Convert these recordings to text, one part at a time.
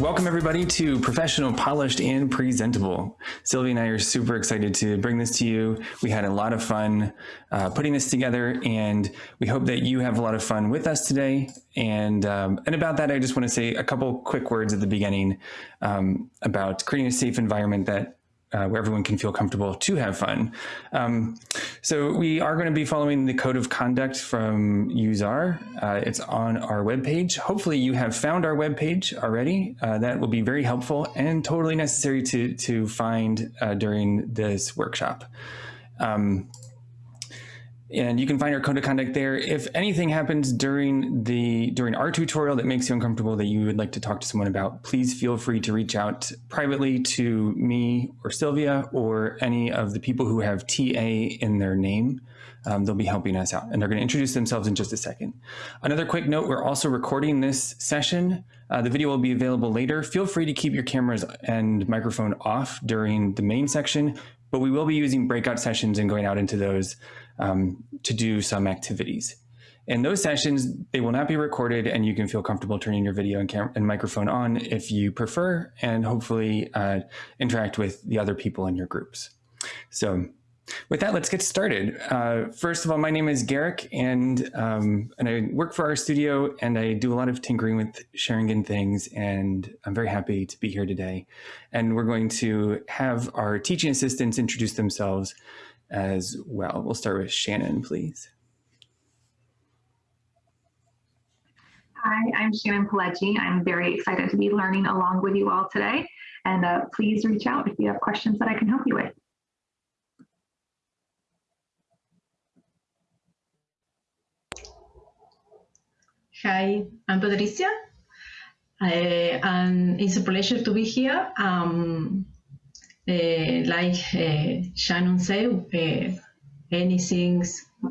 Welcome everybody to Professional, Polished, and Presentable. Silvia and I are super excited to bring this to you. We had a lot of fun uh, putting this together and we hope that you have a lot of fun with us today. And, um, and about that, I just want to say a couple quick words at the beginning um, about creating a safe environment that uh, where everyone can feel comfortable to have fun. Um, so we are going to be following the code of conduct from Usar. Uh, it's on our webpage. Hopefully you have found our webpage already. Uh, that will be very helpful and totally necessary to, to find uh, during this workshop. Um, and you can find our code of conduct there. If anything happens during the during our tutorial that makes you uncomfortable that you would like to talk to someone about, please feel free to reach out privately to me or Silvia or any of the people who have TA in their name. Um, they'll be helping us out and they're going to introduce themselves in just a second. Another quick note, we're also recording this session. Uh, the video will be available later. Feel free to keep your cameras and microphone off during the main section, but we will be using breakout sessions and going out into those um, to do some activities. In those sessions, they will not be recorded and you can feel comfortable turning your video and, and microphone on if you prefer and hopefully uh, interact with the other people in your groups. So with that, let's get started. Uh, first of all, my name is Garrick and, um, and I work for RStudio and I do a lot of tinkering with sharing xaringan things and I'm very happy to be here today. And we're going to have our teaching assistants introduce themselves as well. We'll start with Shannon, please. Hi, I'm Shannon Pileggi. I'm very excited to be learning along with you all today. And uh, please reach out if you have questions that I can help you with. Hi, I'm Patricia. I, and it's a pleasure to be here. Um, like uh, Shannon said, uh, anything,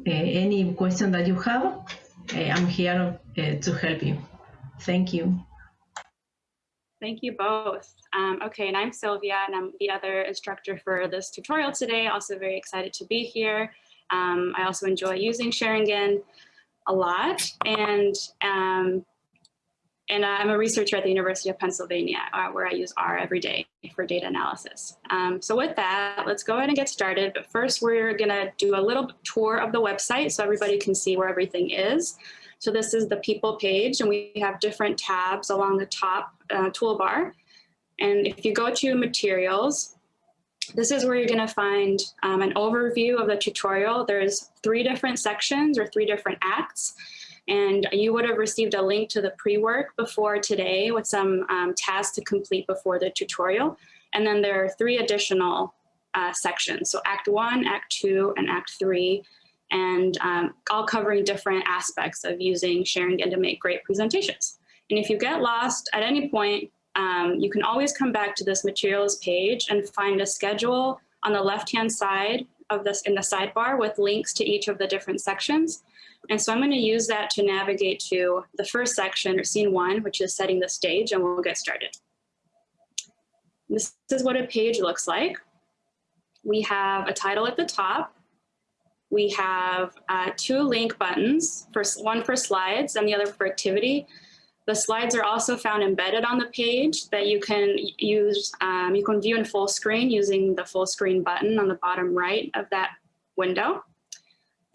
any question that you have, I'm here to help you. Thank you. Thank you both. Um, okay, and I'm Silvia, and I'm the other instructor for this tutorial today. Also very excited to be here. Um, I also enjoy using xaringan a lot, and um, and I'm a researcher at the University of Pennsylvania, uh, where I use R every day for data analysis. Um, so with that, let's go ahead and get started. But first, we're going to do a little tour of the website so everybody can see where everything is. So this is the people page, and we have different tabs along the top uh, toolbar. And if you go to materials, this is where you're going to find um, an overview of the tutorial. There's three different sections or three different acts and you would have received a link to the pre-work before today with some um, tasks to complete before the tutorial. And then there are three additional uh, sections. So Act 1, Act 2, and Act 3, and um, all covering different aspects of using xaringan to make great presentations. And if you get lost at any point, um, you can always come back to this materials page and find a schedule on the left-hand side of this in the sidebar with links to each of the different sections. And so I'm going to use that to navigate to the first section or scene one, which is setting the stage, and we'll get started. This is what a page looks like. We have a title at the top. We have uh, two link buttons, first one for slides and the other for activity. The slides are also found embedded on the page that you can use, um, you can view in full screen using the full screen button on the bottom right of that window.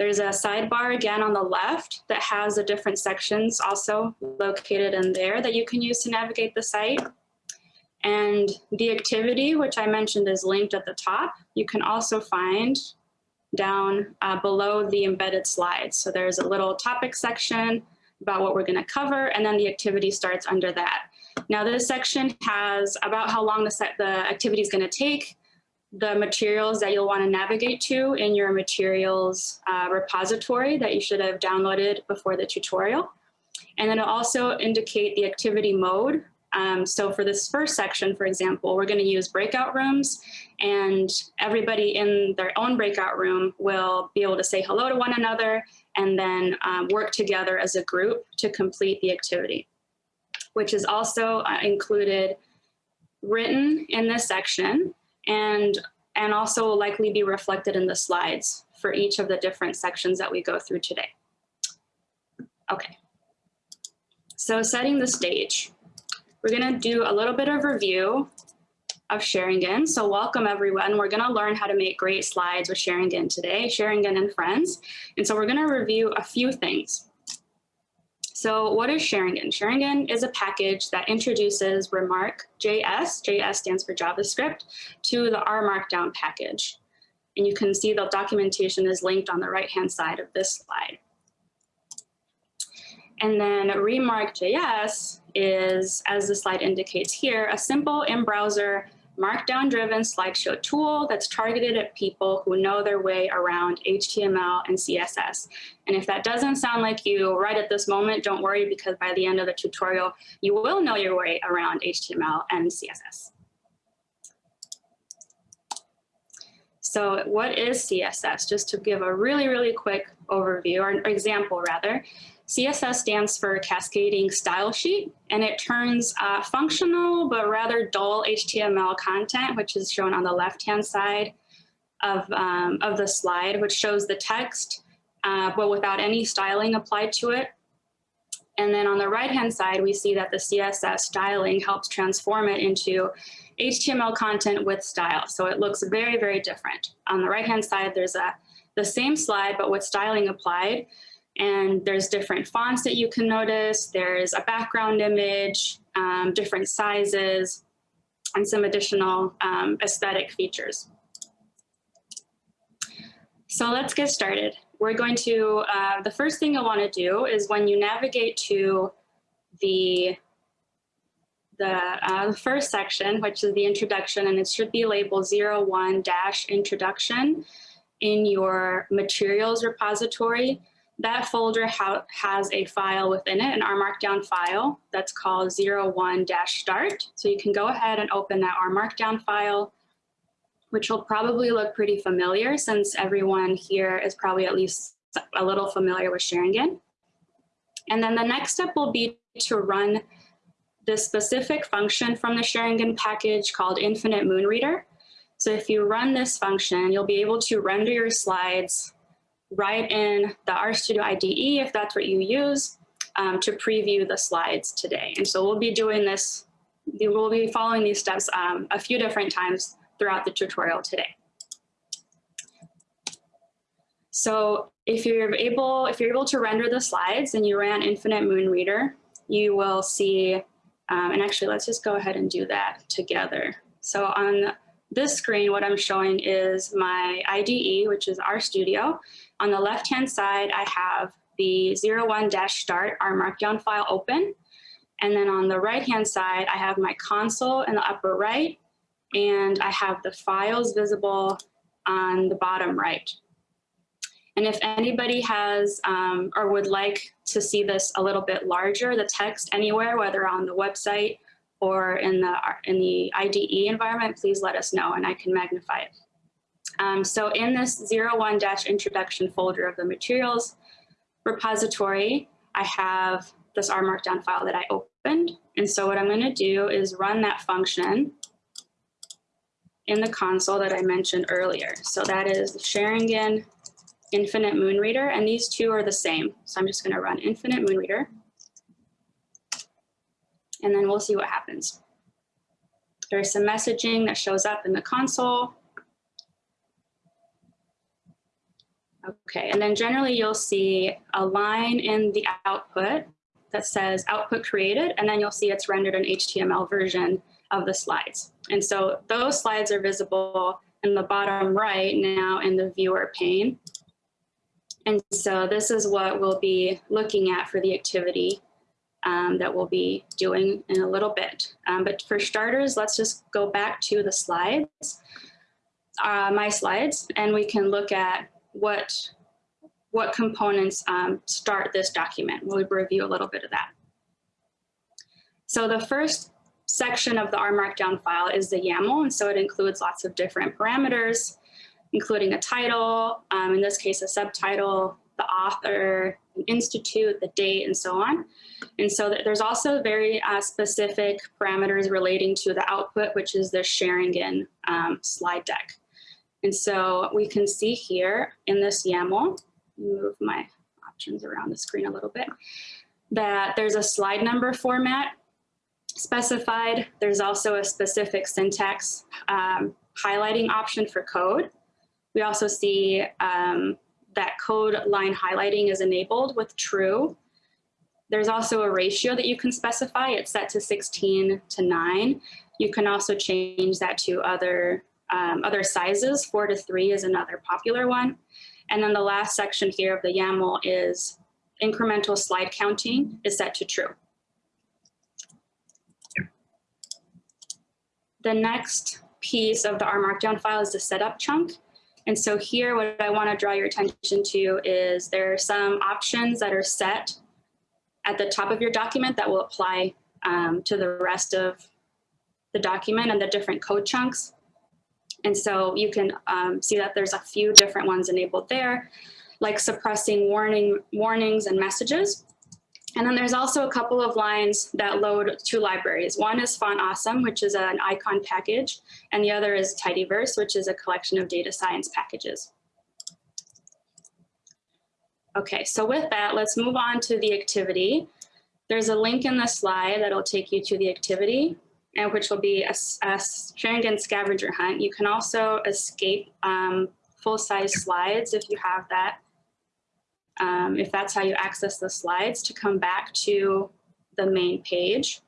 There's a sidebar again on the left that has the different sections also located in there that you can use to navigate the site. And the activity, which I mentioned is linked at the top, you can also find down uh, below the embedded slides. So there's a little topic section about what we're gonna cover, and then the activity starts under that. Now this section has about how long the, set, the activity is gonna take, the materials that you'll want to navigate to in your materials uh, repository that you should have downloaded before the tutorial. And then it'll also indicate the activity mode. Um, so for this first section, for example, we're going to use breakout rooms and everybody in their own breakout room will be able to say hello to one another and then um, work together as a group to complete the activity, which is also uh, included written in this section and, and also will likely be reflected in the slides for each of the different sections that we go through today. Okay. So setting the stage, we're gonna do a little bit of review of xaringan. So welcome everyone. We're gonna learn how to make great slides with xaringan today, xaringan and friends. And so we're gonna review a few things. So what is xaringan? xaringan is a package that introduces Remark JS, JS stands for JavaScript, to the R Markdown package. And you can see the documentation is linked on the right-hand side of this slide. And then Remark.js is, as the slide indicates here, a simple in-browser markdown-driven slideshow tool that's targeted at people who know their way around HTML and CSS. And if that doesn't sound like you right at this moment, don't worry because by the end of the tutorial, you will know your way around HTML and CSS. So what is CSS? Just to give a really, really quick overview or example rather. CSS stands for Cascading Style Sheet, and it turns uh, functional but rather dull HTML content, which is shown on the left-hand side of, um, of the slide, which shows the text, uh, but without any styling applied to it. And then on the right-hand side, we see that the CSS styling helps transform it into HTML content with style. So it looks very, very different. On the right-hand side, there's a the same slide, but with styling applied. And there's different fonts that you can notice. There's a background image, um, different sizes, and some additional um, aesthetic features. So let's get started. We're going to, uh, the first thing you'll want to do is when you navigate to the, the, uh, the first section, which is the introduction, and it should be labeled 01-introduction in your materials repository, that folder ha has a file within it, an R Markdown file that's called 01-start. So you can go ahead and open that R Markdown file, which will probably look pretty familiar since everyone here is probably at least a little familiar with xaringan. And then the next step will be to run the specific function from the xaringan package called Infinite Moon Reader. So if you run this function, you'll be able to render your slides right in the RStudio IDE, if that's what you use, um, to preview the slides today. And so we'll be doing this, we'll be following these steps um, a few different times throughout the tutorial today. So if you're able, if you're able to render the slides and you ran Infinite Moon Reader, you will see, um, and actually let's just go ahead and do that together. So on this screen, what I'm showing is my IDE, which is RStudio. On the left-hand side, I have the 01-start, R Markdown file open. And then on the right-hand side, I have my console in the upper right, and I have the files visible on the bottom right. And if anybody has um, or would like to see this a little bit larger, the text anywhere, whether on the website or in the, in the IDE environment, please let us know and I can magnify it. Um, so in this 01-introduction folder of the materials repository, I have this R Markdown file that I opened. And so what I'm going to do is run that function in the console that I mentioned earlier. So that is xaringan Infinite Moon Reader, and these two are the same. So I'm just going to run Infinite Moon Reader, and then we'll see what happens. There's some messaging that shows up in the console. Okay, and then generally you'll see a line in the output that says output created, and then you'll see it's rendered an HTML version of the slides. And so those slides are visible in the bottom right now in the viewer pane. And so this is what we'll be looking at for the activity um, that we'll be doing in a little bit. Um, but for starters, let's just go back to the slides, uh, my slides, and we can look at what, what components um, start this document. We'll review a little bit of that. So the first section of the R Markdown file is the YAML, and so it includes lots of different parameters, including a title, um, in this case a subtitle, the author, an institute, the date, and so on. And so there's also very uh, specific parameters relating to the output, which is the xaringan um, slide deck. And so we can see here in this YAML, move my options around the screen a little bit, that there's a slide number format specified. There's also a specific syntax um, highlighting option for code. We also see um, that code line highlighting is enabled with true. There's also a ratio that you can specify. It's set to 16 to 9. You can also change that to other, um, other sizes. 4 to 3 is another popular one. And then the last section here of the YAML is incremental slide counting is set to true. The next piece of the R Markdown file is the setup chunk. And so here, what I want to draw your attention to is there are some options that are set at the top of your document that will apply um, to the rest of the document and the different code chunks. And so you can um, see that there's a few different ones enabled there, like suppressing warning warnings and messages. And then there's also a couple of lines that load two libraries. One is Font Awesome, which is an icon package, and the other is Tidyverse, which is a collection of data science packages. Okay, so with that, let's move on to the activity. There's a link in the slide that'll take you to the activity, and which will be a, a xaringan scavenger hunt. You can also escape um, full-size slides if you have that um, if that's how you access the slides, to come back to the main page.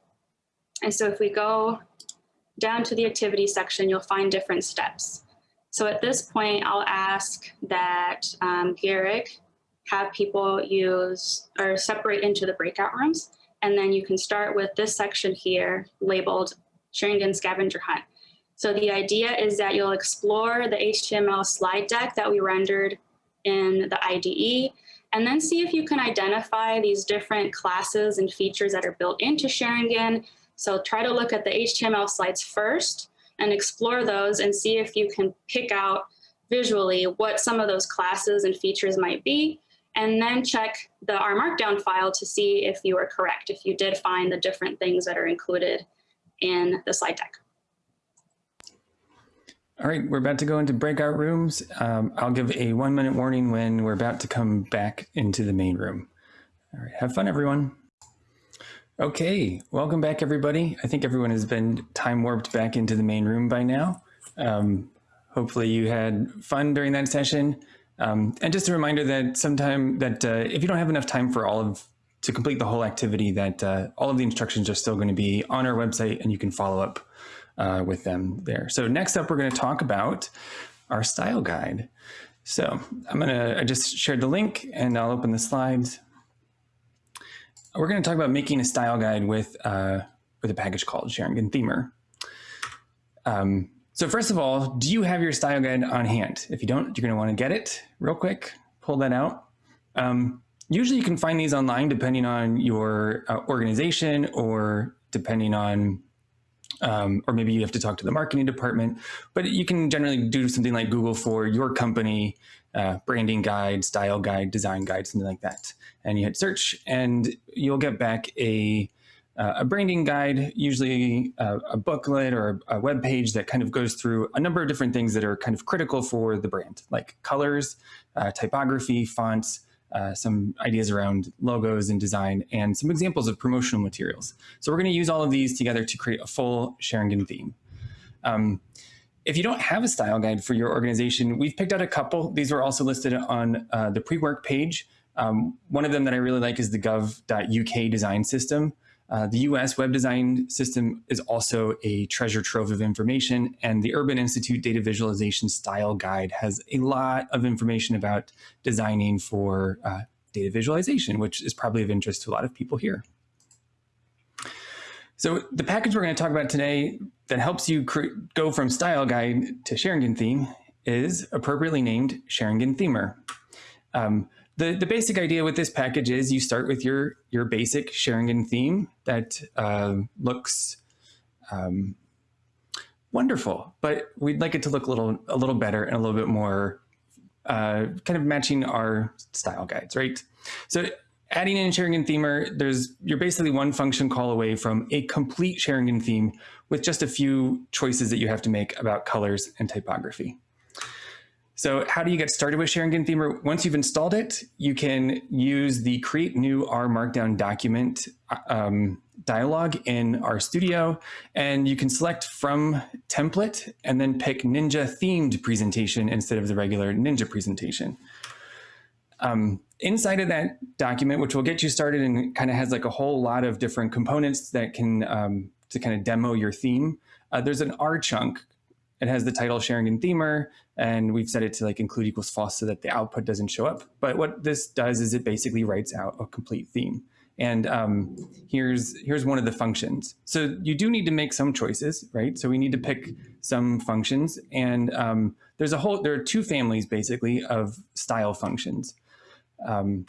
And so if we go down to the activity section, you'll find different steps. So at this point, I'll ask that um, Garrick have people use or separate into the breakout rooms. And then you can start with this section here labeled xaringan Scavenger Hunt. So the idea is that you'll explore the HTML slide deck that we rendered in the IDE and then see if you can identify these different classes and features that are built into xaringan. So try to look at the HTML slides first and explore those and see if you can pick out visually what some of those classes and features might be, and then check the R Markdown file to see if you are correct, if you did find the different things that are included in the slide deck. All right, we're about to go into breakout rooms. Um, I'll give a one minute warning when we're about to come back into the main room. All right, have fun, everyone. Okay, welcome back, everybody. I think everyone has been time warped back into the main room by now. Um, hopefully you had fun during that session. Um, and just a reminder that sometime that uh, if you don't have enough time for all of to complete the whole activity, that uh, all of the instructions are still going to be on our website and you can follow up uh, with them there. So next up, we're going to talk about our style guide. So I'm going to, I just shared the link and I'll open the slides. We're going to talk about making a style guide with, uh, with a package called xaringanthemer. Um, so first of all, do you have your style guide on hand? If you don't, you're going to want to get it real quick, pull that out. Um, usually you can find these online depending on your uh, organization or depending on um, or maybe you have to talk to the marketing department, but you can generally do something like Google for your company, uh, branding guide, style guide, design guide, something like that. And you hit search and you'll get back a, uh, a branding guide, usually a, a booklet or a, a web page that kind of goes through a number of different things that are kind of critical for the brand, like colors, uh, typography, fonts, uh, some ideas around logos and design, and some examples of promotional materials. So we're going to use all of these together to create a full xaringan theme. Um, if you don't have a style guide for your organization, we've picked out a couple. These were also listed on uh, the pre-work page. Um, one of them that I really like is the gov.uk design system. Uh, the US web design system is also a treasure trove of information, and the Urban Institute Data Visualization Style Guide has a lot of information about designing for uh, data visualization, which is probably of interest to a lot of people here. So the package we're going to talk about today that helps you go from style guide to xaringan theme is appropriately named xaringanthemer. Um, the, the basic idea with this package is you start with your, your basic xaringan theme that uh, looks um, wonderful, but we'd like it to look a little, a little better and a little bit more uh, kind of matching our style guides, right? So adding in xaringanthemer, there's you're basically one function call away from a complete xaringan theme with just a few choices that you have to make about colors and typography. So how do you get started with xaringanthemer? Once you've installed it, you can use the create new R Markdown document um, dialog in R Studio, and you can select from template and then pick Ninja themed presentation instead of the regular Ninja presentation. Um, inside of that document, which will get you started and kind of has like a whole lot of different components that can um, to kind of demo your theme, uh, there's an R chunk it has the title xaringanthemer, and we've set it to like include equals false so that the output doesn't show up. But what this does is it basically writes out a complete theme. And um, here's here's one of the functions. So you do need to make some choices, right? So we need to pick some functions, and um, there's a whole there are two families basically of style functions. Um,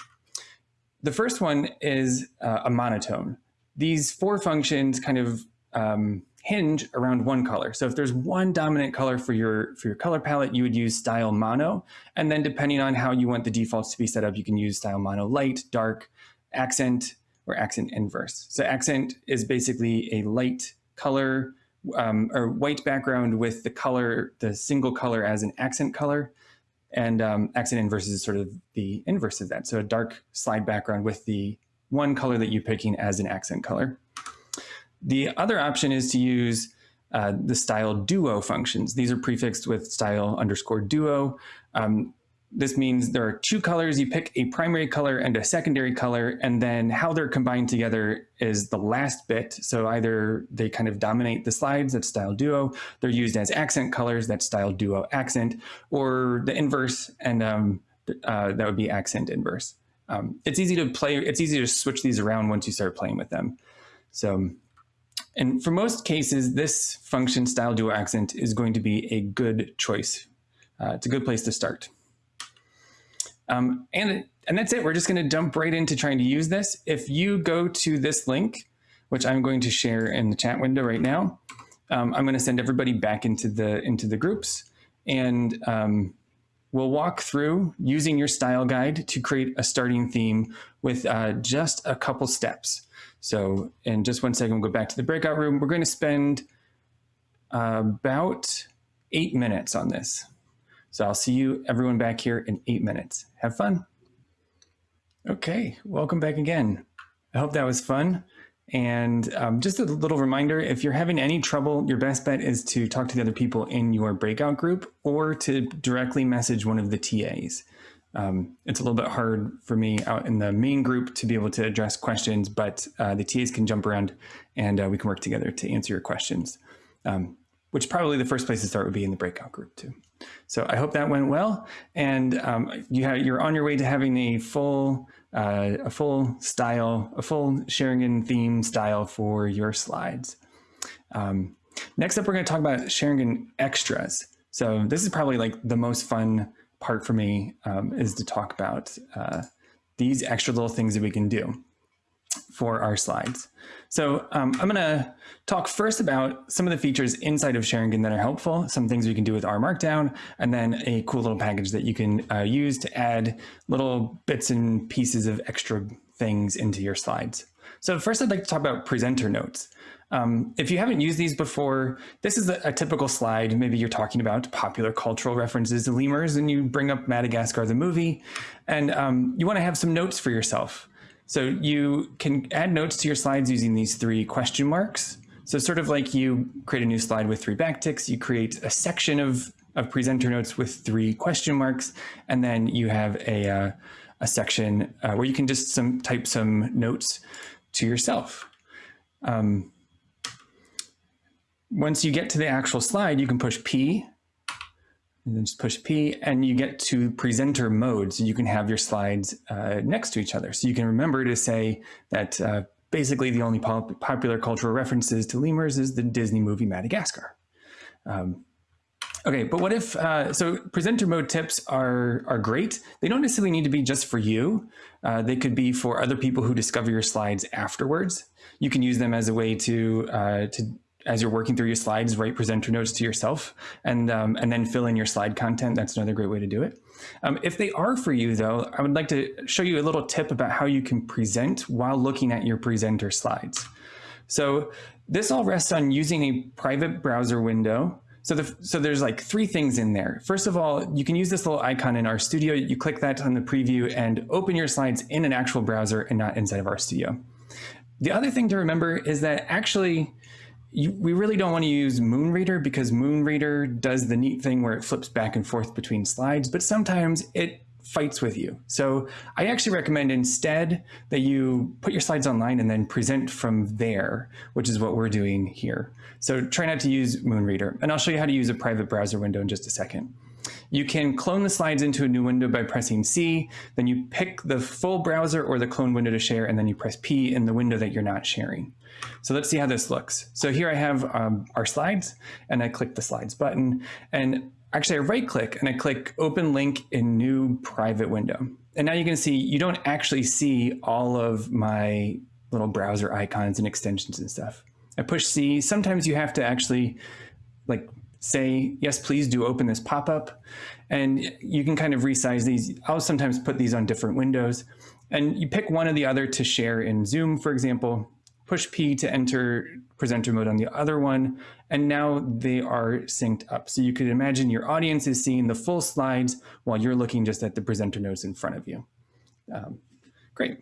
the first one is uh, a monotone. These four functions kind of um, hinge around one color. So if there's one dominant color for your, for your color palette, you would use style mono. And then depending on how you want the defaults to be set up, you can use style mono light, dark, accent, or accent inverse. So accent is basically a light color um, or white background with the color, the single color as an accent color. And um, accent inverse is sort of the inverse of that. So a dark slide background with the one color that you're picking as an accent color. The other option is to use uh, the style duo functions. These are prefixed with style underscore duo. Um, this means there are two colors. You pick a primary color and a secondary color, and then how they're combined together is the last bit. So either they kind of dominate the slides, that's style duo. They're used as accent colors, that's style duo accent, or the inverse, and um, uh, that would be accent inverse. Um, it's easy to play, it's easy to switch these around once you start playing with them. So and for most cases, this function style duo accent is going to be a good choice. Uh, it's a good place to start. Um, and, and that's it. We're just going to jump right into trying to use this. If you go to this link, which I'm going to share in the chat window right now, um, I'm going to send everybody back into the into the groups, and um, we'll walk through using your style guide to create a starting theme with uh, just a couple steps. So in just one second, we'll go back to the breakout room. We're going to spend uh, about eight minutes on this. So I'll see you everyone back here in eight minutes. Have fun. Okay, welcome back again. I hope that was fun. And um, just a little reminder, if you're having any trouble, your best bet is to talk to the other people in your breakout group or to directly message one of the TAs. Um, it's a little bit hard for me out in the main group to be able to address questions, but uh, the TAs can jump around and uh, we can work together to answer your questions, um, which probably the first place to start would be in the breakout group too. So I hope that went well. And um, you have, you're on your way to having a full, uh, a full style, a full xaringan theme style for your slides. Um, next up, we're going to talk about xaringan extras. So this is probably like the most fun part for me um, is to talk about uh, these extra little things that we can do for our slides. So um, I'm going to talk first about some of the features inside of xaringan that are helpful, some things we can do with R Markdown, and then a cool little package that you can uh, use to add little bits and pieces of extra things into your slides. So first I'd like to talk about presenter notes. Um, if you haven't used these before, this is a, a, typical slide. Maybe you're talking about popular cultural references to lemurs and you bring up Madagascar the movie and um, you want to have some notes for yourself. So you can add notes to your slides using these three question marks. So sort of like you create a new slide with three backticks, you create a section of, of presenter notes with three question marks, and then you have a, uh, a section uh, where you can just some type some notes to yourself. Um, once you get to the actual slide, you can push P and then just push P and you get to presenter mode. So you can have your slides uh, next to each other. So you can remember to say that uh, basically the only pop popular cultural references to lemurs is the Disney movie Madagascar. Um, okay, but what if, uh, so presenter mode tips are, are great. They don't necessarily need to be just for you. Uh, they could be for other people who discover your slides afterwards. You can use them as a way to, uh, to as you're working through your slides, write presenter notes to yourself and, um, and then fill in your slide content. That's another great way to do it. Um, if they are for you though, I would like to show you a little tip about how you can present while looking at your presenter slides. So this all rests on using a private browser window. So, the, so there's like three things in there. First of all, you can use this little icon in RStudio. You click that on the preview and open your slides in an actual browser and not inside of RStudio. The other thing to remember is that actually you, we really don't want to use Moonreader because Moonreader does the neat thing where it flips back and forth between slides, but sometimes it fights with you. So I actually recommend instead that you put your slides online and then present from there, which is what we're doing here. So try not to use Moonreader. And I'll show you how to use a private browser window in just a second. You can clone the slides into a new window by pressing C, then you pick the full browser or the clone window to share, and then you press P in the window that you're not sharing. So let's see how this looks. So here I have um, our slides, and I click the slides button, and actually I right click and I click open link in new private window. And now you can see you don't actually see all of my little browser icons and extensions and stuff. I push C. Sometimes you have to actually like say, yes, please do open this pop-up. And you can kind of resize these. I'll sometimes put these on different windows. And you pick one or the other to share in Zoom, for example, push P to enter presenter mode on the other one, and now they are synced up. So you could imagine your audience is seeing the full slides while you're looking just at the presenter notes in front of you. Um, great.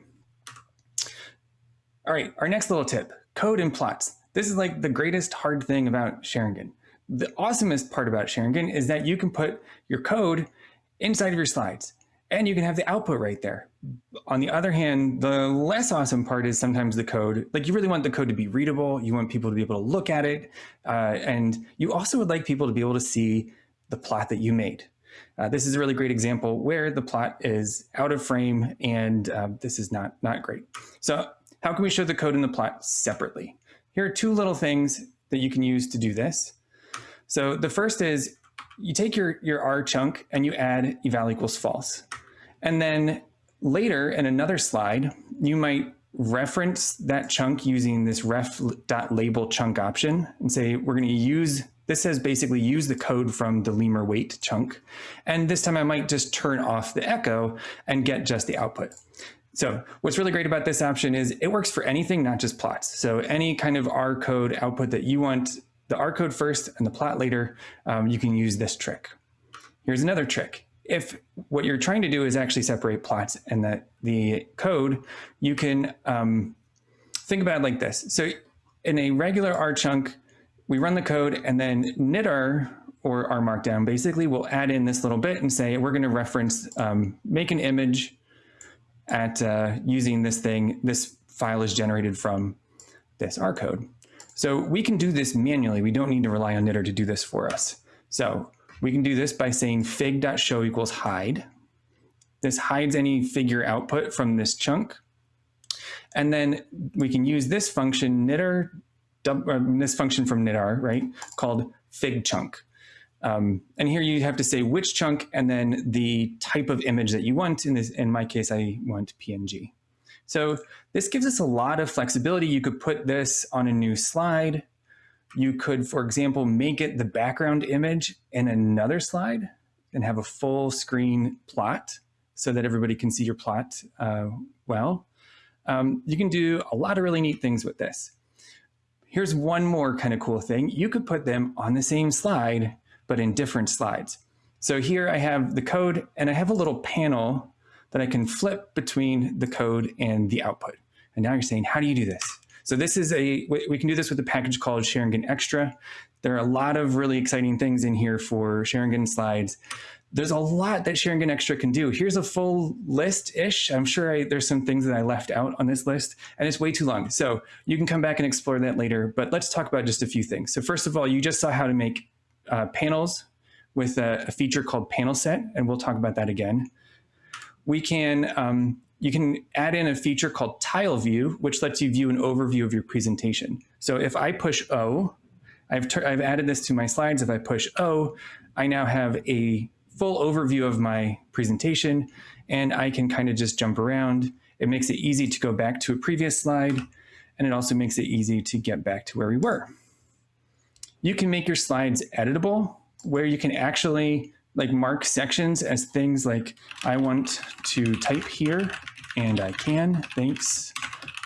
All right, our next little tip, code and plots. This is like the greatest hard thing about xaringan. The awesomest part about xaringan is that you can put your code inside of your slides and you can have the output right there. On the other hand, the less awesome part is sometimes the code, like you really want the code to be readable. You want people to be able to look at it. Uh, and you also would like people to be able to see the plot that you made. Uh, this is a really great example where the plot is out of frame and uh, this is not, not great. So how can we show the code and the plot separately? Here are two little things that you can use to do this. So the first is you take your, your R chunk and you add eval equals false. And then later in another slide, you might reference that chunk using this ref.label chunk option and say, we're going to use, this says basically use the code from the lemur weight chunk. And this time I might just turn off the echo and get just the output. So what's really great about this option is it works for anything, not just plots. So any kind of R code output that you want the R code first and the plot later, um, you can use this trick. Here's another trick. If what you're trying to do is actually separate plots and that the code, you can um, think about it like this. So in a regular R chunk, we run the code and then knitr or R markdown basically will add in this little bit and say, we're going to reference, um, make an image at uh, using this thing. This file is generated from this R code. So we can do this manually. We don't need to rely on knitr to do this for us. So we can do this by saying fig.show equals hide. This hides any figure output from this chunk. And then we can use this function knitr, uh, this function from knitr, right, called fig chunk. Um, and here you have to say which chunk and then the type of image that you want. In, this, in my case, I want PNG. So this gives us a lot of flexibility. You could put this on a new slide. You could, for example, make it the background image in another slide and have a full screen plot so that everybody can see your plot uh, well. Um, you can do a lot of really neat things with this. Here's one more kind of cool thing. You could put them on the same slide, but in different slides. So here I have the code and I have a little panel that I can flip between the code and the output. And now you're saying, how do you do this? So this is a, we can do this with a package called xaringanExtra. There are a lot of really exciting things in here for xaringan slides. There's a lot that xaringanExtra can do. Here's a full list-ish. I'm sure I, there's some things that I left out on this list, and it's way too long. So you can come back and explore that later, but let's talk about just a few things. So first of all, you just saw how to make uh, panels with a, a feature called panel set, and we'll talk about that again we can, um, you can add in a feature called tile view, which lets you view an overview of your presentation. So if I push O, I've, I've added this to my slides. If I push O, I now have a full overview of my presentation and I can kind of just jump around. It makes it easy to go back to a previous slide and it also makes it easy to get back to where we were. You can make your slides editable where you can actually like mark sections as things like I want to type here and I can thanks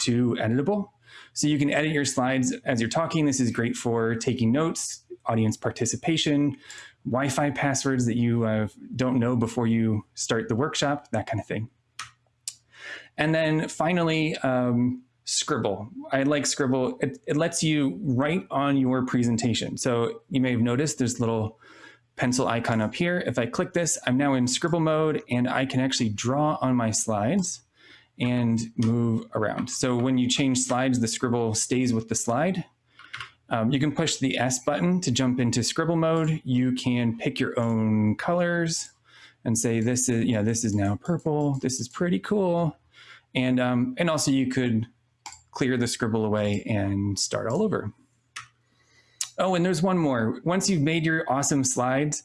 to editable. So you can edit your slides as you're talking. This is great for taking notes, audience participation, Wi-Fi passwords that you uh, don't know before you start the workshop, that kind of thing. And then finally, um, Scribble. I like Scribble. It, it lets you write on your presentation. So you may have noticed there's little pencil icon up here. If I click this, I'm now in Scribble mode and I can actually draw on my slides and move around. So when you change slides, the Scribble stays with the slide. Um, you can push the S button to jump into Scribble mode. You can pick your own colors and say, this is, yeah, this is now purple. This is pretty cool. And, um, and also you could clear the scribble away and start all over. Oh, and there's one more. Once you've made your awesome slides,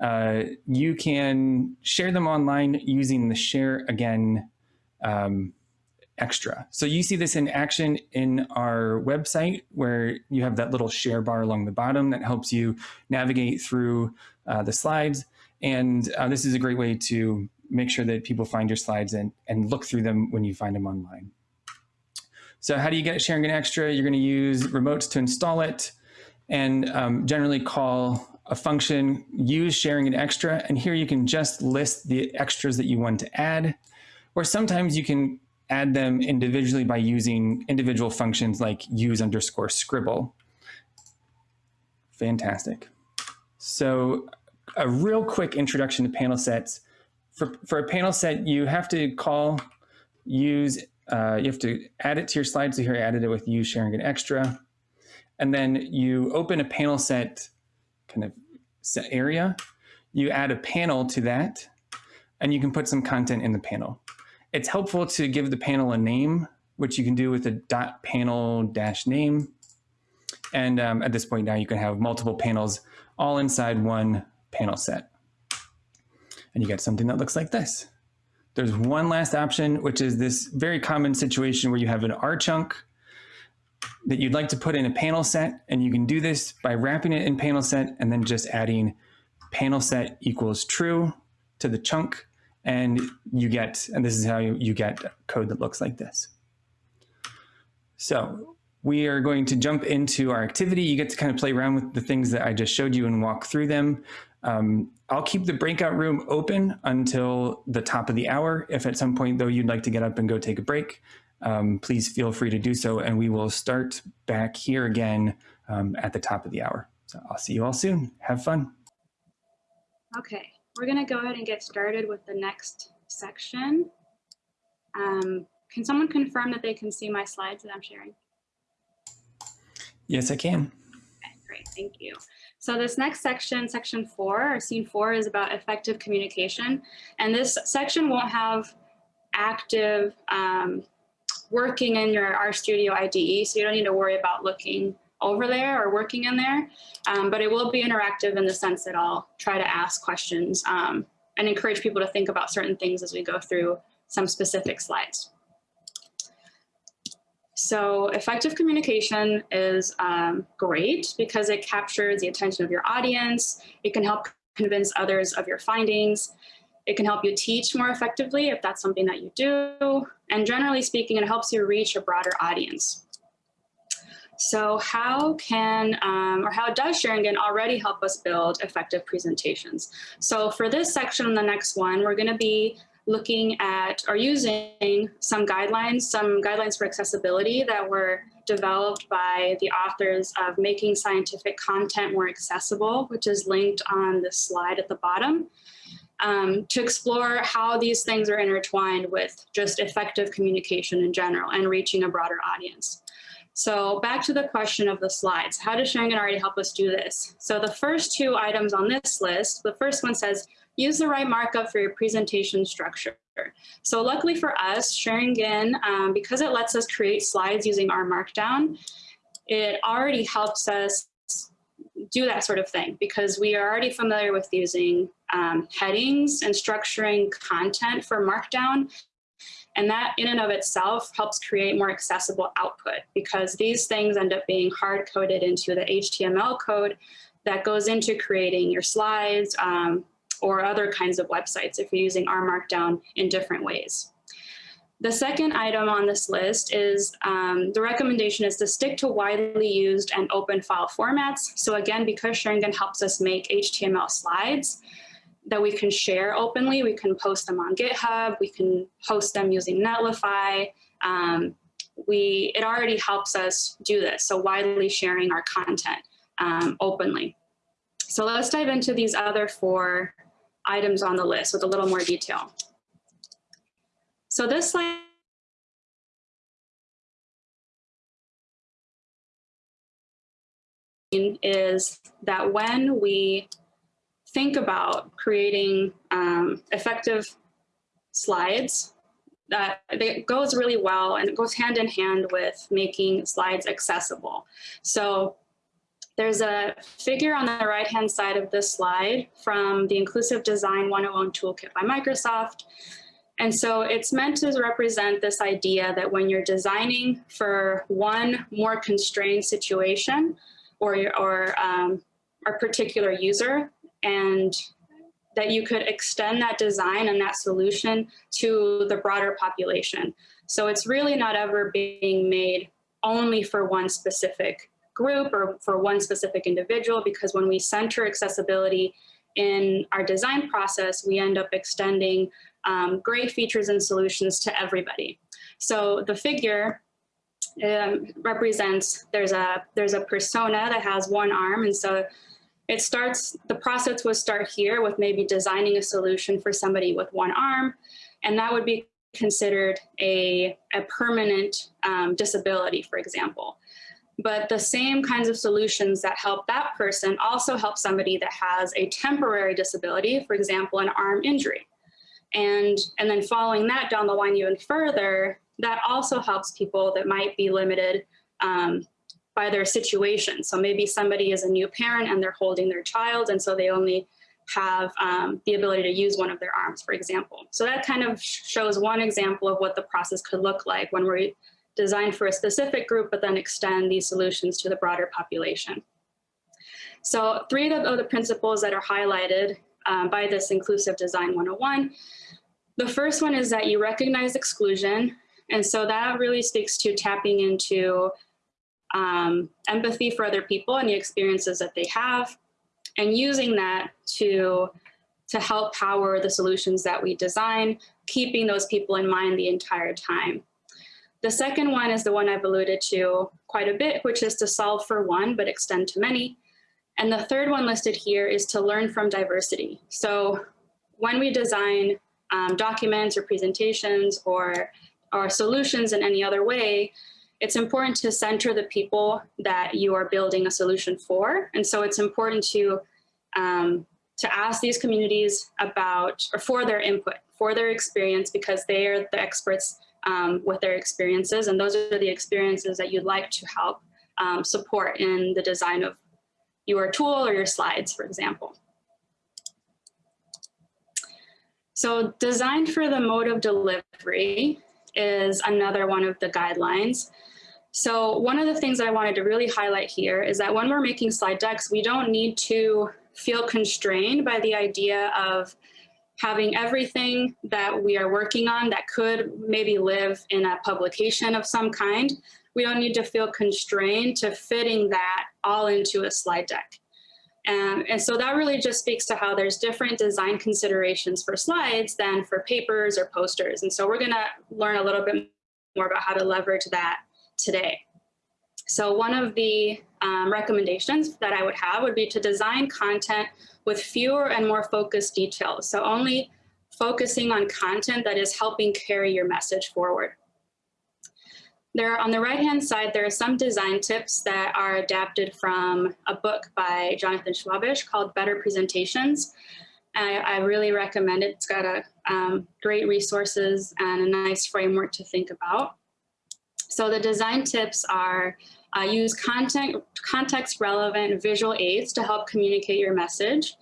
uh, you can share them online using the share again um, extra. So you see this in action in our website where you have that little share bar along the bottom that helps you navigate through uh, the slides. And uh, this is a great way to make sure that people find your slides and, and look through them when you find them online. So how do you get xaringanExtra? You're going to use remotes to install it and um, generally call a function, use xaringanExtra. And here you can just list the extras that you want to add. Or sometimes you can add them individually by using individual functions like use underscore scribble. Fantastic. So a real quick introduction to panel sets. For, for a panel set, you have to call use, uh, you have to add it to your slide. So here I added it with use xaringanExtra. And then you open a panel set kind of set area. You add a panel to that, and you can put some content in the panel. It's helpful to give the panel a name, which you can do with a dot panel dash name. And um, at this point now, you can have multiple panels all inside one panel set. And you get something that looks like this. There's one last option, which is this very common situation where you have an R chunk that you'd like to put in a panel set. And you can do this by wrapping it in panel set and then just adding panel set equals true to the chunk. And you get, and this is how you, you get code that looks like this. So we are going to jump into our activity. You get to kind of play around with the things that I just showed you and walk through them. Um, I'll keep the breakout room open until the top of the hour. If at some point though you'd like to get up and go take a break, um, please feel free to do so and we will start back here again um, at the top of the hour. So I'll see you all soon. Have fun. Okay, we're gonna go ahead and get started with the next section. Um, can someone confirm that they can see my slides that I'm sharing? Yes, I can. Okay, great, thank you. So this next section, section four, or scene four, is about effective communication. And this section won't have active um, working in your RStudio IDE, so you don't need to worry about looking over there or working in there, um, but it will be interactive in the sense that I'll try to ask questions um, and encourage people to think about certain things as we go through some specific slides. So effective communication is um, great because it captures the attention of your audience. It can help convince others of your findings. It can help you teach more effectively if that's something that you do. And generally speaking, it helps you reach a broader audience. So how can, um, or how does xaringan already help us build effective presentations? So for this section and the next one, we're gonna be looking at or using some guidelines, some guidelines for accessibility that were developed by the authors of Making Scientific Content More Accessible, which is linked on the slide at the bottom, um, to explore how these things are intertwined with just effective communication in general and reaching a broader audience. So back to the question of the slides. How does Sharing xaringan already help us do this? So the first two items on this list, the first one says, use the right markup for your presentation structure. So luckily for us, xaringan, um, because it lets us create slides using R Markdown, it already helps us do that sort of thing because we are already familiar with using um, headings and structuring content for Markdown. And that in and of itself helps create more accessible output because these things end up being hard coded into the HTML code that goes into creating your slides, um, or other kinds of websites if you're using R Markdown in different ways. The second item on this list is um, the recommendation is to stick to widely used and open file formats. So again, because xaringan helps us make HTML slides that we can share openly, we can post them on GitHub, we can host them using Netlify. Um, we, it already helps us do this, so widely sharing our content um, openly. So let's dive into these other four items on the list with a little more detail. So this slide is that when we think about creating um, effective slides, that it goes really well and it goes hand in hand with making slides accessible. So there's a figure on the right-hand side of this slide from the Inclusive Design 101 Toolkit by Microsoft. And so it's meant to represent this idea that when you're designing for one more constrained situation or, or um, a particular user and that you could extend that design and that solution to the broader population. So it's really not ever being made only for one specific group or for one specific individual because when we center accessibility in our design process, we end up extending um, great features and solutions to everybody. So the figure um, represents, there's a, there's a persona that has one arm. And so it starts, the process would start here with maybe designing a solution for somebody with one arm. And that would be considered a, a permanent um, disability, for example. But the same kinds of solutions that help that person also help somebody that has a temporary disability, for example, an arm injury. And, and then following that down the line even further, that also helps people that might be limited um, by their situation. So maybe somebody is a new parent and they're holding their child and so they only have um, the ability to use one of their arms, for example. So that kind of shows one example of what the process could look like when we're designed for a specific group, but then extend these solutions to the broader population. So three of the principles that are highlighted um, by this Inclusive Design 101. The first one is that you recognize exclusion. And so that really speaks to tapping into um, empathy for other people and the experiences that they have, and using that to, to help power the solutions that we design, keeping those people in mind the entire time. The second one is the one I've alluded to quite a bit, which is to solve for one, but extend to many. And the third one listed here is to learn from diversity. So when we design um, documents or presentations or, or solutions in any other way, it's important to center the people that you are building a solution for. And so it's important to, um, to ask these communities about, or for their input, for their experience, because they are the experts um, with their experiences. And those are the experiences that you'd like to help um, support in the design of your tool or your slides, for example. So design for the mode of delivery is another one of the guidelines. So one of the things I wanted to really highlight here is that when we're making slide decks, we don't need to feel constrained by the idea of having everything that we are working on that could maybe live in a publication of some kind. We don't need to feel constrained to fitting that all into a slide deck. Um, and so that really just speaks to how there's different design considerations for slides than for papers or posters. And so we're gonna learn a little bit more about how to leverage that today. So one of the um, recommendations that I would have would be to design content with fewer and more focused details. So only focusing on content that is helping carry your message forward. There, on the right-hand side, there are some design tips that are adapted from a book by Jonathan Schwabish called Better Presentations. I, I really recommend it. It's got a um, great resources and a nice framework to think about. So the design tips are uh, use content, context relevant visual aids to help communicate your message.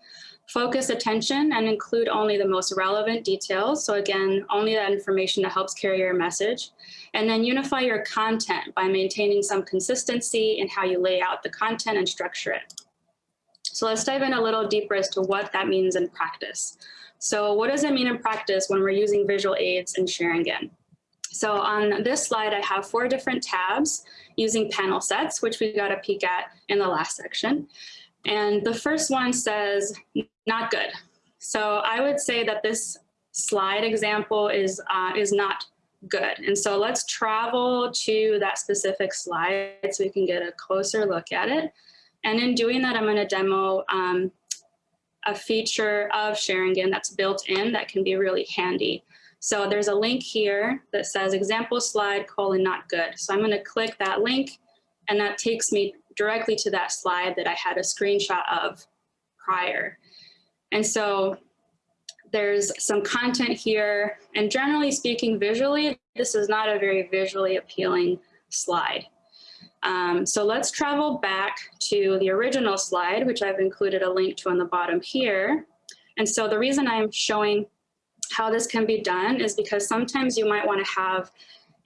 Focus attention and include only the most relevant details. So again, only that information that helps carry your message. And then unify your content by maintaining some consistency in how you lay out the content and structure it. So let's dive in a little deeper as to what that means in practice. So what does it mean in practice when we're using visual aids and xaringan? So on this slide, I have four different tabs using panel sets, which we got a peek at in the last section. And the first one says, not good. So I would say that this slide example is, uh, is not good. And so let's travel to that specific slide so we can get a closer look at it. And in doing that, I'm gonna demo um, a feature of xaringan that's built in that can be really handy. So there's a link here that says example slide colon not good. So I'm going to click that link and that takes me directly to that slide that I had a screenshot of prior. And so there's some content here and generally speaking visually, this is not a very visually appealing slide. Um, so let's travel back to the original slide, which I've included a link to on the bottom here. And so the reason I'm showing how this can be done is because sometimes you might want to have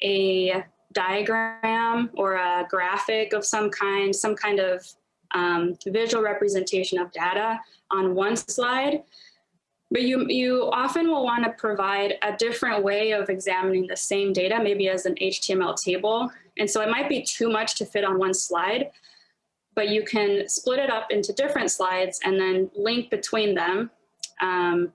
a diagram or a graphic of some kind, some kind of um, visual representation of data on one slide. But you, you often will want to provide a different way of examining the same data, maybe as an HTML table. And so it might be too much to fit on one slide, but you can split it up into different slides and then link between them um,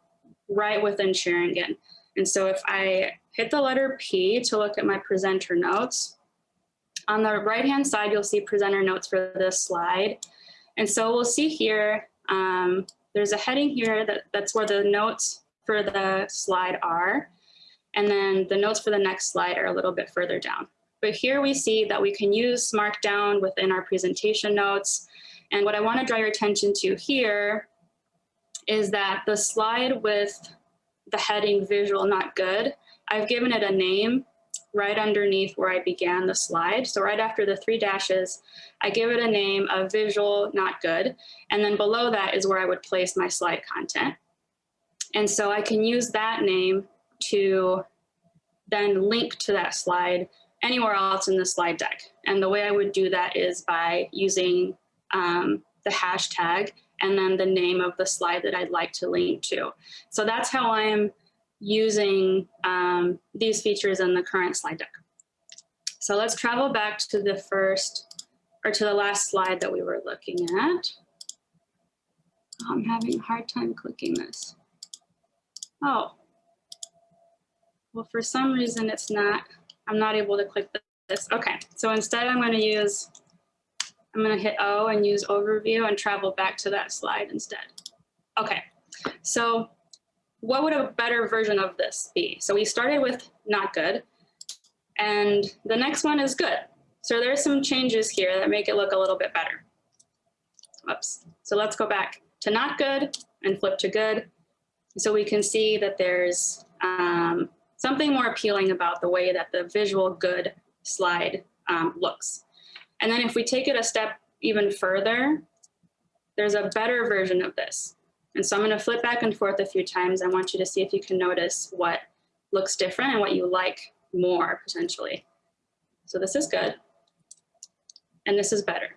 right within xaringan. And so if I hit the letter P to look at my presenter notes, on the right-hand side, you'll see presenter notes for this slide. And so we'll see here, um, there's a heading here that, that's where the notes for the slide are. And then the notes for the next slide are a little bit further down. But here we see that we can use Markdown within our presentation notes. And what I want to draw your attention to here is that the slide with the heading visual not good, I've given it a name right underneath where I began the slide. So right after the three dashes, I give it a name of visual not good. And then below that is where I would place my slide content. And so I can use that name to then link to that slide anywhere else in the slide deck. And the way I would do that is by using um, the hashtag and then the name of the slide that I'd like to link to. So that's how I'm using um, these features in the current slide deck. So let's travel back to the first, or to the last slide that we were looking at. I'm having a hard time clicking this. Oh, well, for some reason it's not, I'm not able to click this. Okay, so instead I'm going to use I'm going to hit O and use overview and travel back to that slide instead. Okay, so what would a better version of this be? So we started with not good, and the next one is good. So there's some changes here that make it look a little bit better. Oops. So let's go back to not good and flip to good. So we can see that there's um, something more appealing about the way that the visual good slide um, looks. And then if we take it a step even further, there's a better version of this. And so I'm going to flip back and forth a few times. I want you to see if you can notice what looks different and what you like more potentially. So this is good. And this is better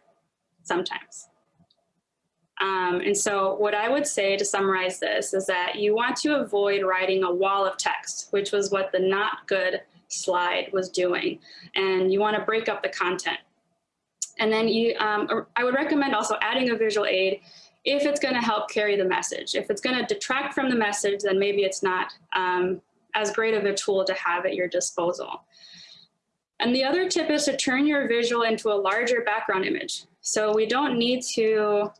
sometimes. Um, and so what I would say to summarize this is that you want to avoid writing a wall of text, which was what the not good slide was doing. And you want to break up the content. And then you, um, I would recommend also adding a visual aid if it's going to help carry the message. If it's going to detract from the message, then maybe it's not um, as great of a tool to have at your disposal. And the other tip is to turn your visual into a larger background image. So we don't need to,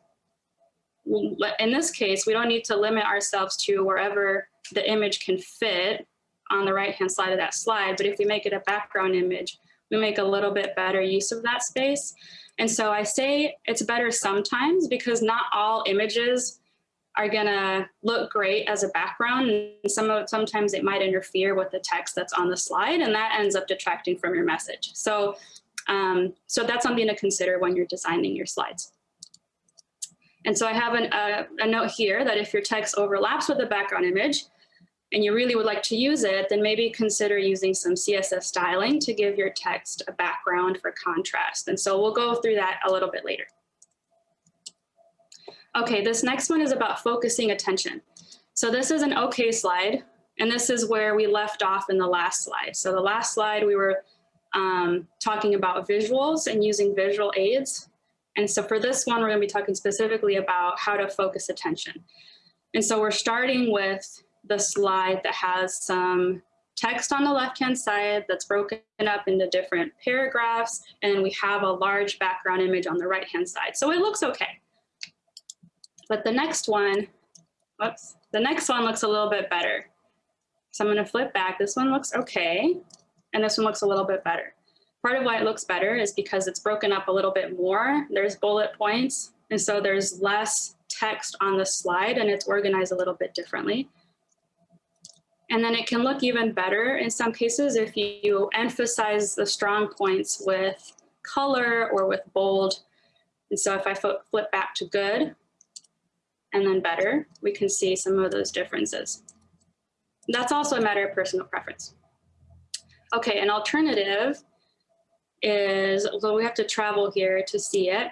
in this case, we don't need to limit ourselves to wherever the image can fit on the right-hand side of that slide. But if we make it a background image, we make a little bit better use of that space. And so I say it's better sometimes because not all images are gonna look great as a background. And some of, sometimes it might interfere with the text that's on the slide and that ends up detracting from your message. So, um, so that's something to consider when you're designing your slides. And so I have an, uh, a note here that if your text overlaps with the background image, and you really would like to use it, then maybe consider using some CSS styling to give your text a background for contrast. And so we'll go through that a little bit later. Okay, this next one is about focusing attention. So this is an okay slide And this is where we left off in the last slide. So the last slide, we were um, talking about visuals and using visual aids. And so for this one, we're gonna be talking specifically about how to focus attention. And so we're starting with the slide that has some text on the left-hand side that's broken up into different paragraphs, and we have a large background image on the right-hand side. So it looks okay. But the next one, whoops, the next one looks a little bit better. So I'm gonna flip back. This one looks okay, and this one looks a little bit better. Part of why it looks better is because it's broken up a little bit more. There's bullet points, and so there's less text on the slide, and it's organized a little bit differently. And then it can look even better in some cases if you emphasize the strong points with color or with bold. And so if I flip back to good and then better, we can see some of those differences. That's also a matter of personal preference. Okay, an alternative is, although we have to travel here to see it.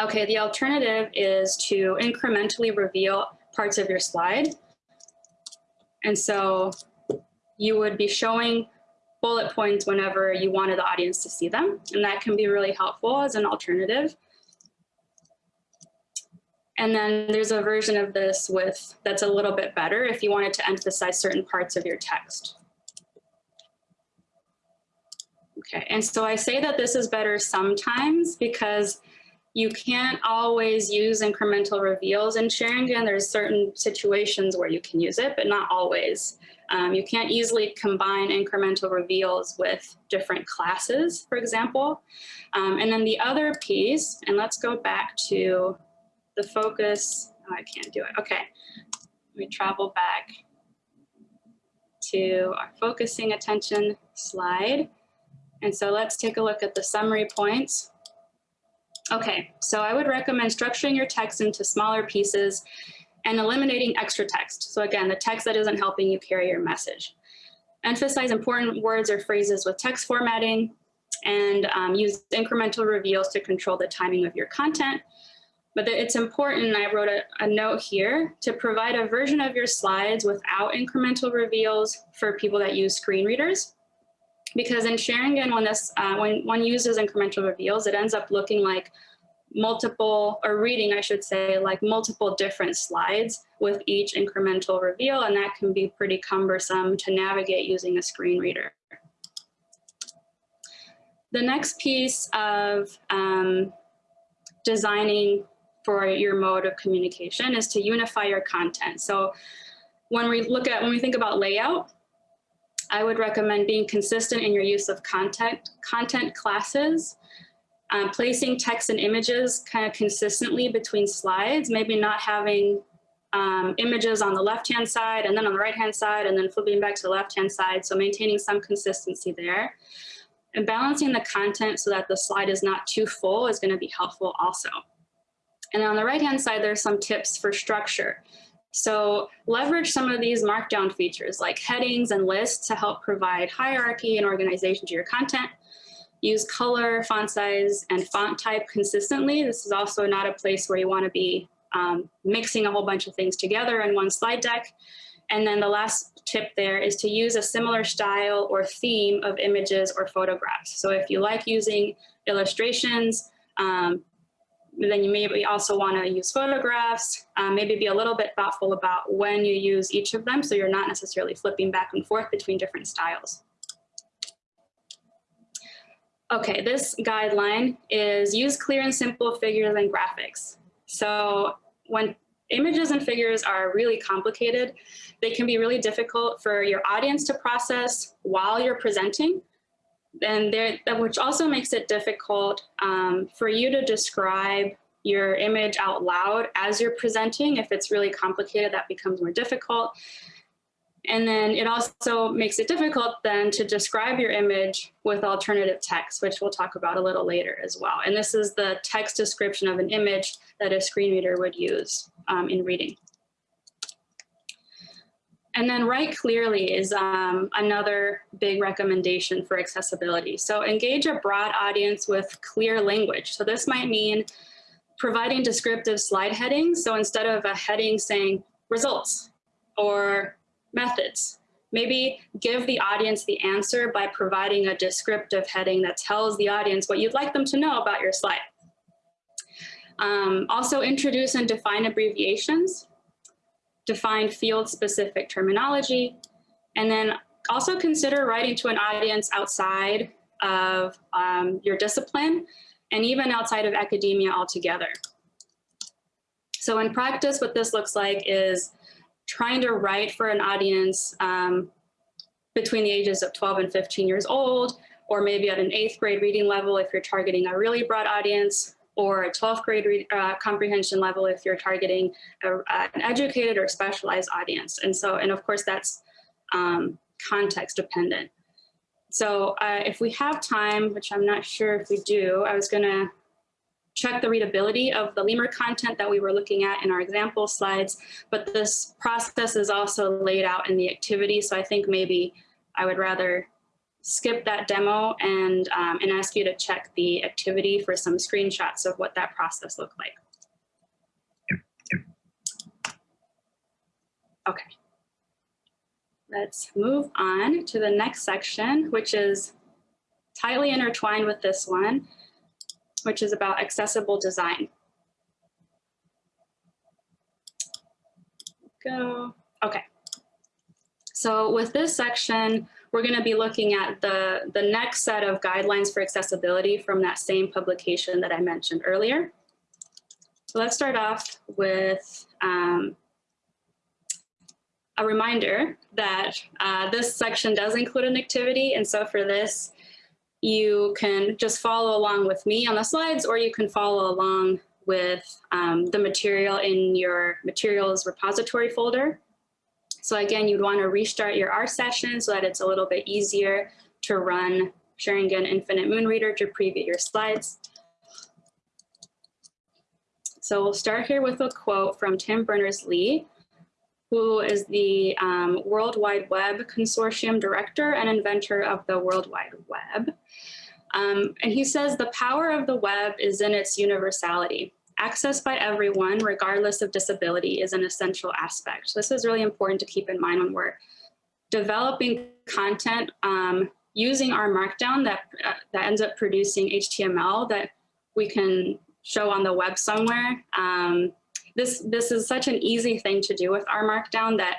Okay, the alternative is to incrementally reveal parts of your slide. And so you would be showing bullet points whenever you wanted the audience to see them. And that can be really helpful as an alternative. And then there's a version of this with that's a little bit better if you wanted to emphasize certain parts of your text. Okay, and so I say that this is better sometimes because you can't always use incremental reveals in xaringan. There's certain situations where you can use it, but not always. Um, you can't easily combine incremental reveals with different classes, for example. Um, and then the other piece, and let's go back to the focus. Oh, I can't do it. Okay, let me travel back to our focusing attention slide. And so let's take a look at the summary points. Okay, so I would recommend structuring your text into smaller pieces and eliminating extra text. So again, the text that isn't helping you carry your message. Emphasize important words or phrases with text formatting and um, use incremental reveals to control the timing of your content. But it's important, I wrote a, a note here, to provide a version of your slides without incremental reveals for people that use screen readers because in xaringan, when this uh, when one uses incremental reveals, it ends up looking like multiple or reading, I should say, like multiple different slides with each incremental reveal, and that can be pretty cumbersome to navigate using a screen reader. The next piece of um, designing for your mode of communication is to unify your content. So when we look at, when we think about layout, I would recommend being consistent in your use of content, content classes, um, placing text and images kind of consistently between slides, maybe not having um, images on the left-hand side and then on the right-hand side and then flipping back to the left-hand side. So maintaining some consistency there. And balancing the content so that the slide is not too full is gonna be helpful also. And on the right-hand side, there's some tips for structure. So leverage some of these markdown features like headings and lists to help provide hierarchy and organization to your content. Use color, font size, and font type consistently. This is also not a place where you want to be um, mixing a whole bunch of things together in one slide deck. And then the last tip there is to use a similar style or theme of images or photographs. So if you like using illustrations, um, then you maybe also want to use photographs, um, maybe be a little bit thoughtful about when you use each of them so you're not necessarily flipping back and forth between different styles. Okay, this guideline is use clear and simple figures and graphics. So when images and figures are really complicated, they can be really difficult for your audience to process while you're presenting and there, which also makes it difficult um, for you to describe your image out loud as you're presenting. If it's really complicated, that becomes more difficult. And then it also makes it difficult then to describe your image with alternative text, which we'll talk about a little later as well. And this is the text description of an image that a screen reader would use um, in reading. And then write clearly is um, another big recommendation for accessibility. So engage a broad audience with clear language. So this might mean providing descriptive slide headings. So instead of a heading saying results or methods. Maybe give the audience the answer by providing a descriptive heading that tells the audience what you'd like them to know about your slide. Um, also introduce and define abbreviations, define field-specific terminology, and then also consider writing to an audience outside of um, your discipline and even outside of academia altogether. So in practice, what this looks like is trying to write for an audience um, between the ages of 12 and 15 years old, or maybe at an eighth grade reading level if you're targeting a really broad audience, or a 12th grade uh, comprehension level if you're targeting a, an educated or specialized audience. And so, and of course that's um, context dependent. So uh, if we have time, which I'm not sure if we do, I was gonna check the readability of the lemur content that we were looking at in our example slides, but this process is also laid out in the activity. So I think maybe I would rather skip that demo and, um, and ask you to check the activity for some screenshots of what that process looked like. Okay. Let's move on to the next section, which is tightly intertwined with this one, which is about accessible design. Go. Okay. So with this section, we're going to be looking at the, the next set of guidelines for accessibility from that same publication that I mentioned earlier. So let's start off with um, a reminder that uh, this section does include an activity. And so for this, you can just follow along with me on the slides, or you can follow along with um, the material in your materials repository folder. So again, you'd want to restart your R session so that it's a little bit easier to run xaringan Infinite Moon Reader to preview your slides. So we'll start here with a quote from Tim Berners-Lee, who is the um, World Wide Web Consortium Director and inventor of the World Wide Web. Um, and he says, the power of the web is in its universality. Access by everyone, regardless of disability, is an essential aspect. This is really important to keep in mind when we're developing content um, using R Markdown that, uh, that ends up producing HTML that we can show on the web somewhere. Um, this, this is such an easy thing to do with R Markdown that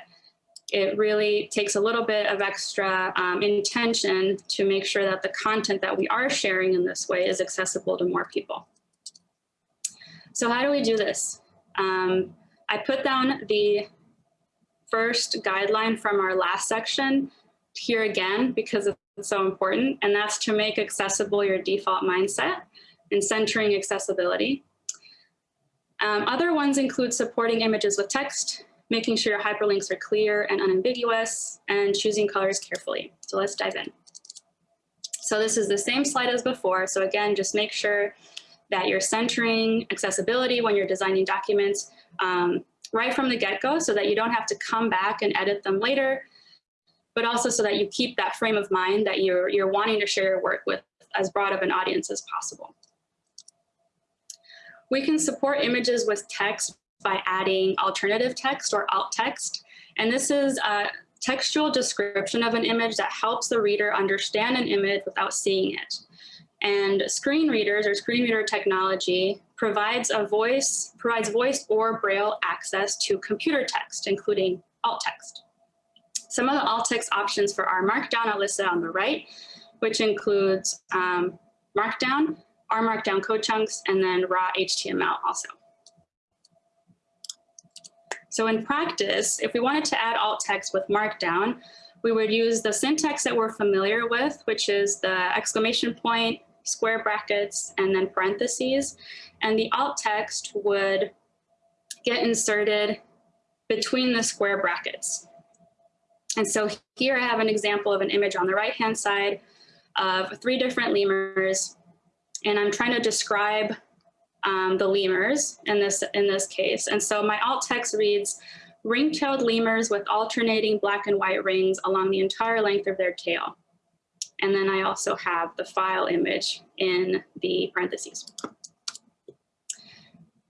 it really takes a little bit of extra um, intention to make sure that the content that we are sharing in this way is accessible to more people. So how do we do this? Um, I put down the first guideline from our last section here again because it's so important, and that's to make accessible your default mindset and centering accessibility. Um, other ones include supporting images with text, making sure your hyperlinks are clear and unambiguous, and choosing colors carefully. So let's dive in. So this is the same slide as before. So again, just make sure that you're centering accessibility when you're designing documents um, right from the get-go so that you don't have to come back and edit them later, but also so that you keep that frame of mind that you're, you're wanting to share your work with as broad of an audience as possible. We can support images with text by adding alternative text or alt text. And this is a textual description of an image that helps the reader understand an image without seeing it. And screen readers or screen reader technology provides a voice, provides voice or braille access to computer text, including alt text. Some of the alt text options for R Markdown are listed on the right, which includes um, Markdown, R Markdown code chunks, and then raw HTML also. So in practice, if we wanted to add alt text with Markdown, we would use the syntax that we're familiar with, which is the exclamation point, square brackets, and then parentheses. And the alt text would get inserted between the square brackets. And so here I have an example of an image on the right-hand side of three different lemurs and I'm trying to describe um, the lemurs in this, in this case. And so my alt text reads, ring-tailed lemurs with alternating black and white rings along the entire length of their tail. And then I also have the file image in the parentheses.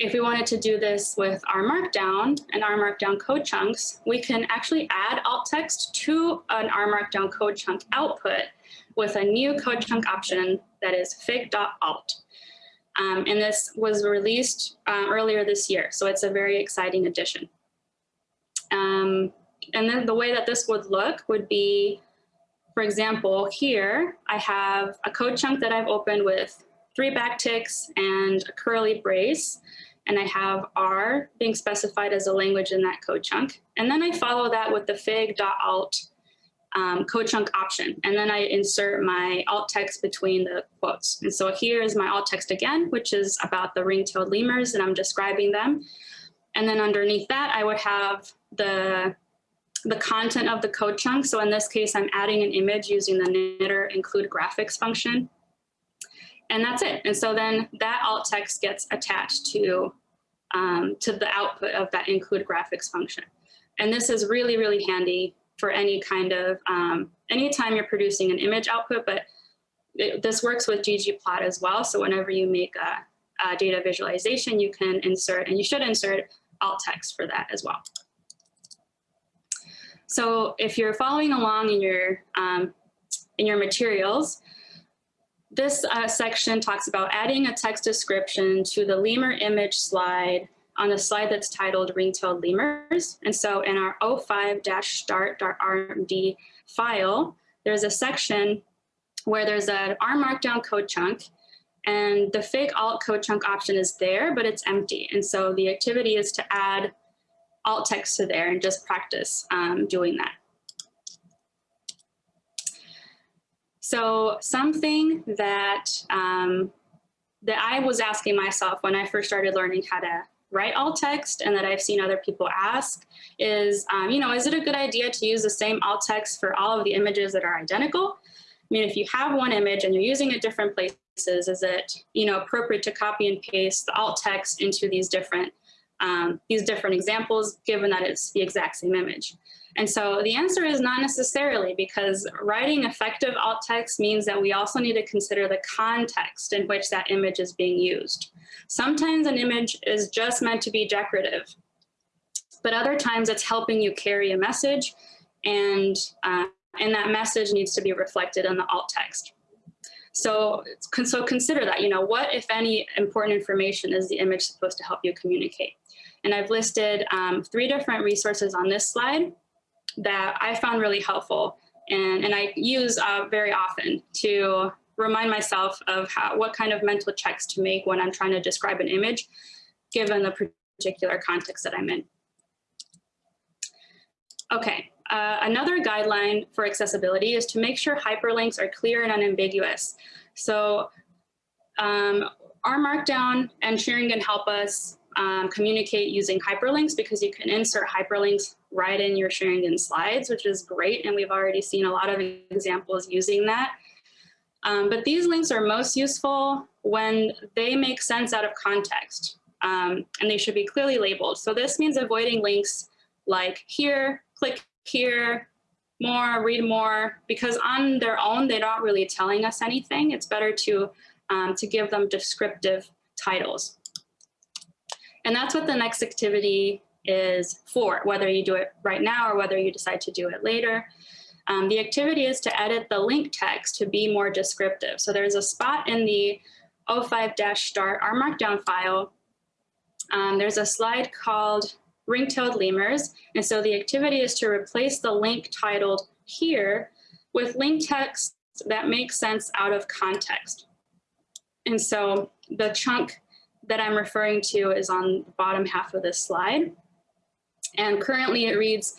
if we wanted to do this with R Markdown and R Markdown code chunks, we can actually add alt text to an R markdown code chunk output with a new code chunk option that is fig.alt. Um, and this was released uh, earlier this year, so it's a very exciting addition. Um, and then the way that this would look would be, for example, here I have a code chunk that I've opened with three backticks and a curly brace. And I have R being specified as a language in that code chunk. And then I follow that with the fig.alt um, code chunk option. And then I insert my alt text between the quotes. And so here is my alt text again, which is about the ring-tailed lemurs and I'm describing them. And then underneath that, I would have the, the content of the code chunk. So in this case, I'm adding an image using the knitr include graphics function. And that's it. And so then that alt text gets attached to, um, to the output of that include graphics function. And this is really, really handy for any kind of, um, anytime you're producing an image output, but it, this works with ggplot as well. So whenever you make a, a data visualization, you can insert, and you should insert alt text for that as well. So if you're following along in your, um, in your materials, this uh, section talks about adding a text description to the lemur image slide on the slide that's titled ring-tailed lemurs. And so in our 05-start.rmd file, there's a section where there's an R markdown code chunk and the fig.alt code chunk option is there, but it's empty. And so the activity is to add alt text to there and just practice um, doing that. So something that um, that I was asking myself when I first started learning how to write alt text and that I've seen other people ask is, um, you know, is it a good idea to use the same alt text for all of the images that are identical? I mean, if you have one image and you're using it different places, is it, you know, appropriate to copy and paste the alt text into these different, um, these different examples, given that it's the exact same image? And so the answer is not necessarily because writing effective alt text means that we also need to consider the context in which that image is being used. Sometimes an image is just meant to be decorative, but other times it's helping you carry a message and, uh, and that message needs to be reflected in the alt text. So, so consider that, you know, what, if any, important information is the image supposed to help you communicate? And I've listed um, three different resources on this slide that I found really helpful and, and I use uh, very often to remind myself of how, what kind of mental checks to make when I'm trying to describe an image, given the particular context that I'm in. Okay, uh, another guideline for accessibility is to make sure hyperlinks are clear and unambiguous. So um, R Markdown and xaringan help us um, communicate using hyperlinks because you can insert hyperlinks right in your xaringan slides, which is great. And we've already seen a lot of examples using that. Um, but these links are most useful when they make sense out of context um, and they should be clearly labeled. So this means avoiding links like here, click here, more, read more, because on their own, they're not really telling us anything. It's better to, um, to give them descriptive titles. And that's what the next activity is for, whether you do it right now or whether you decide to do it later. Um, the activity is to edit the link text to be more descriptive. So there's a spot in the 05-start R Markdown file. Um, there's a slide called ring-tailed lemurs. And so the activity is to replace the link titled here with link text that makes sense out of context. And so the chunk that I'm referring to is on the bottom half of this slide. And currently it reads,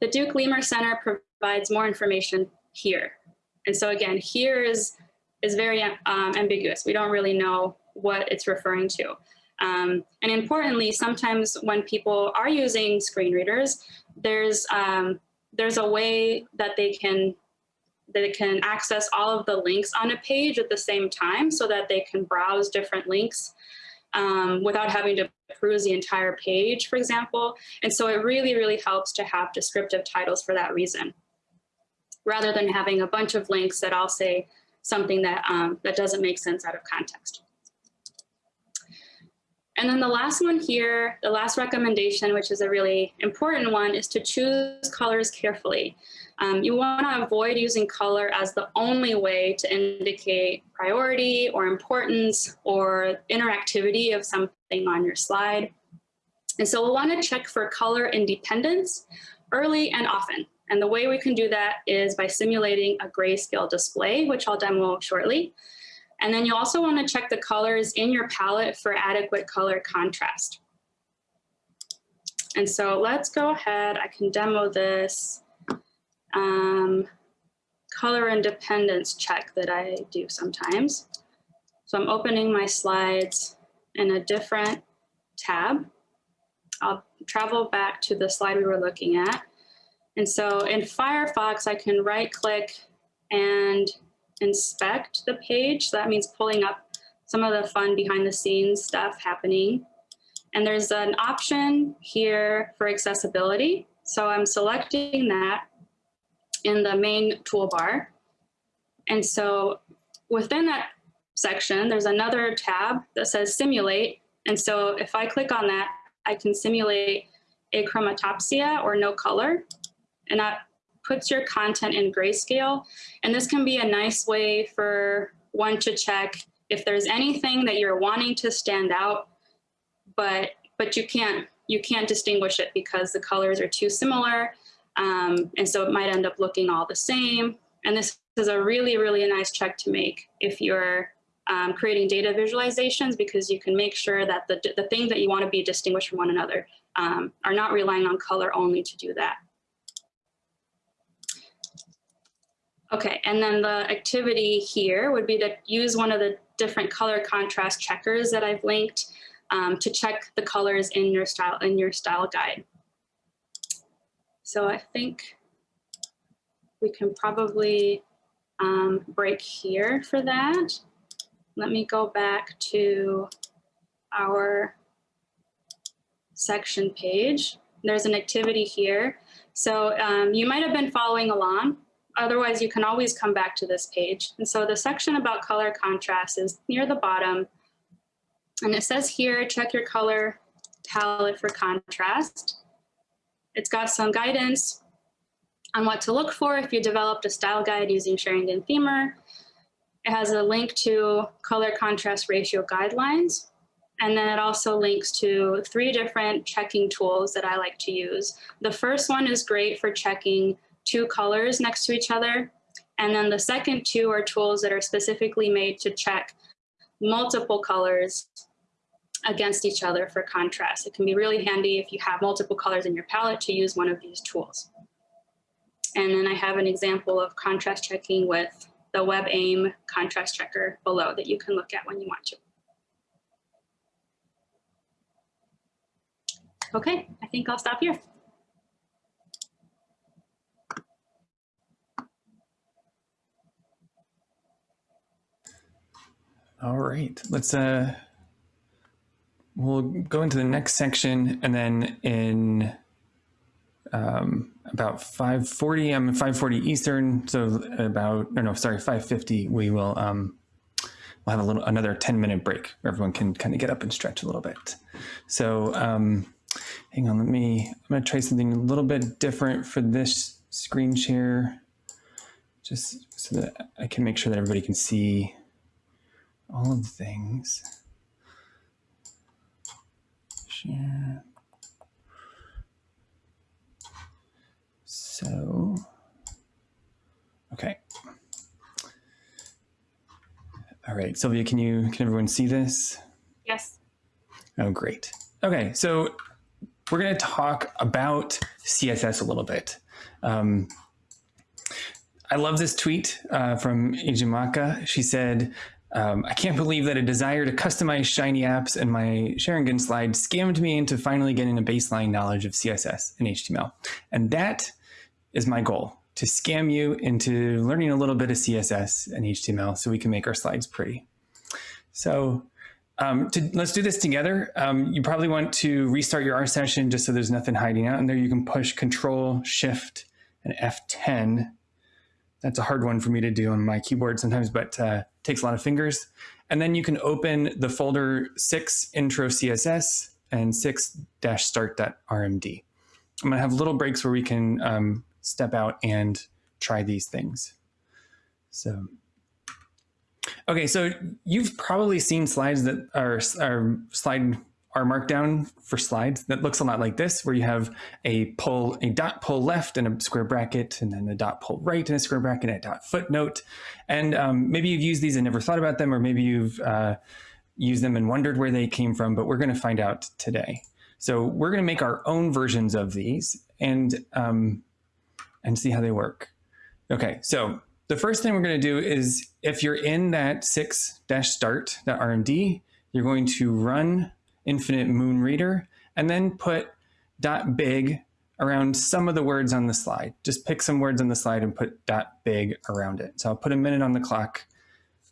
the Duke Lemur Center provides more information here. And so again, here is, is very um, ambiguous. We don't really know what it's referring to. Um, and importantly, sometimes when people are using screen readers, there's, um, there's a way that they can they can access all of the links on a page at the same time so that they can browse different links um, without having to peruse the entire page, for example. And so it really, really helps to have descriptive titles for that reason, rather than having a bunch of links that all say something that, um, that doesn't make sense out of context. And then the last one here, the last recommendation, which is a really important one, is to choose colors carefully. Um, you want to avoid using color as the only way to indicate priority or importance or interactivity of something on your slide. And so we'll want to check for color independence early and often. And the way we can do that is by simulating a grayscale display, which I'll demo shortly. And then you also want to check the colors in your palette for adequate color contrast. And so let's go ahead, I can demo this um, color independence check that I do sometimes. So I'm opening my slides in a different tab. I'll travel back to the slide we were looking at. And so in Firefox, I can right click and inspect the page. So that means pulling up some of the fun behind the scenes stuff happening. And there's an option here for accessibility. So I'm selecting that in the main toolbar. And so within that section, there's another tab that says simulate. And so if I click on that, I can simulate achromatopsia or no color. And that puts your content in grayscale. And this can be a nice way for one to check if there's anything that you're wanting to stand out, but but you can't you can't distinguish it because the colors are too similar. Um, and so it might end up looking all the same. And this is a really, really nice check to make if you're um, creating data visualizations because you can make sure that the, the things that you want to be distinguished from one another um, are not relying on color only to do that. Okay, and then the activity here would be to use one of the different color contrast checkers that I've linked um, to check the colors in your style in your style guide. So I think we can probably um, break here for that. Let me go back to our section page. There's an activity here. So um, you might have been following along Otherwise, you can always come back to this page. And so the section about color contrast is near the bottom. And it says here, check your color palette for contrast. It's got some guidance on what to look for if you developed a style guide using xaringanthemer. It has a link to color contrast ratio guidelines. And then it also links to three different checking tools that I like to use. The first one is great for checking two colors next to each other. And then the second two are tools that are specifically made to check multiple colors against each other for contrast. It can be really handy if you have multiple colors in your palette to use one of these tools. And then I have an example of contrast checking with the WebAIM contrast checker below that you can look at when you want to. Okay, I think I'll stop here. All right, let's uh, we'll go into the next section and then in um, about 540, I'm 540 Eastern, so about, no, no, sorry, 550, we will um, we'll have a little another 10 minute break where everyone can kind of get up and stretch a little bit. So um, hang on, let me, I'm gonna try something a little bit different for this screen share, just so that I can make sure that everybody can see all of the things. Share. So, okay. All right, Silvia, can you, can everyone see this? Yes. Oh, great. Okay, so we're going to talk about CSS a little bit. Um, I love this tweet uh, from Ijimaka. She said, um, I can't believe that a desire to customize Shiny apps and my xaringan slide scammed me into finally getting a baseline knowledge of CSS and HTML. And that is my goal, to scam you into learning a little bit of CSS and HTML so we can make our slides pretty. So um, to, let's do this together. Um, you probably want to restart your R session just so there's nothing hiding out in there. You can push Control, Shift, and F10 that's a hard one for me to do on my keyboard sometimes, but uh, takes a lot of fingers. And then you can open the folder 6 intro CSS and 6 start.rmd. I'm going to have little breaks where we can um, step out and try these things. So, okay, so you've probably seen slides that are, are slide R Markdown for slides that looks a lot like this, where you have a pull, a dot pull left and a square bracket, and then a dot pull right and a square bracket and a dot footnote. And um, maybe you've used these and never thought about them, or maybe you've uh, used them and wondered where they came from, but we're gonna find out today. So we're gonna make our own versions of these and, um, and see how they work. Okay, so the first thing we're gonna do is if you're in that 6-start.rmd, you're going to run infinite moon reader, and then put dot big around some of the words on the slide. Just pick some words on the slide and put dot big around it. So I'll put a minute on the clock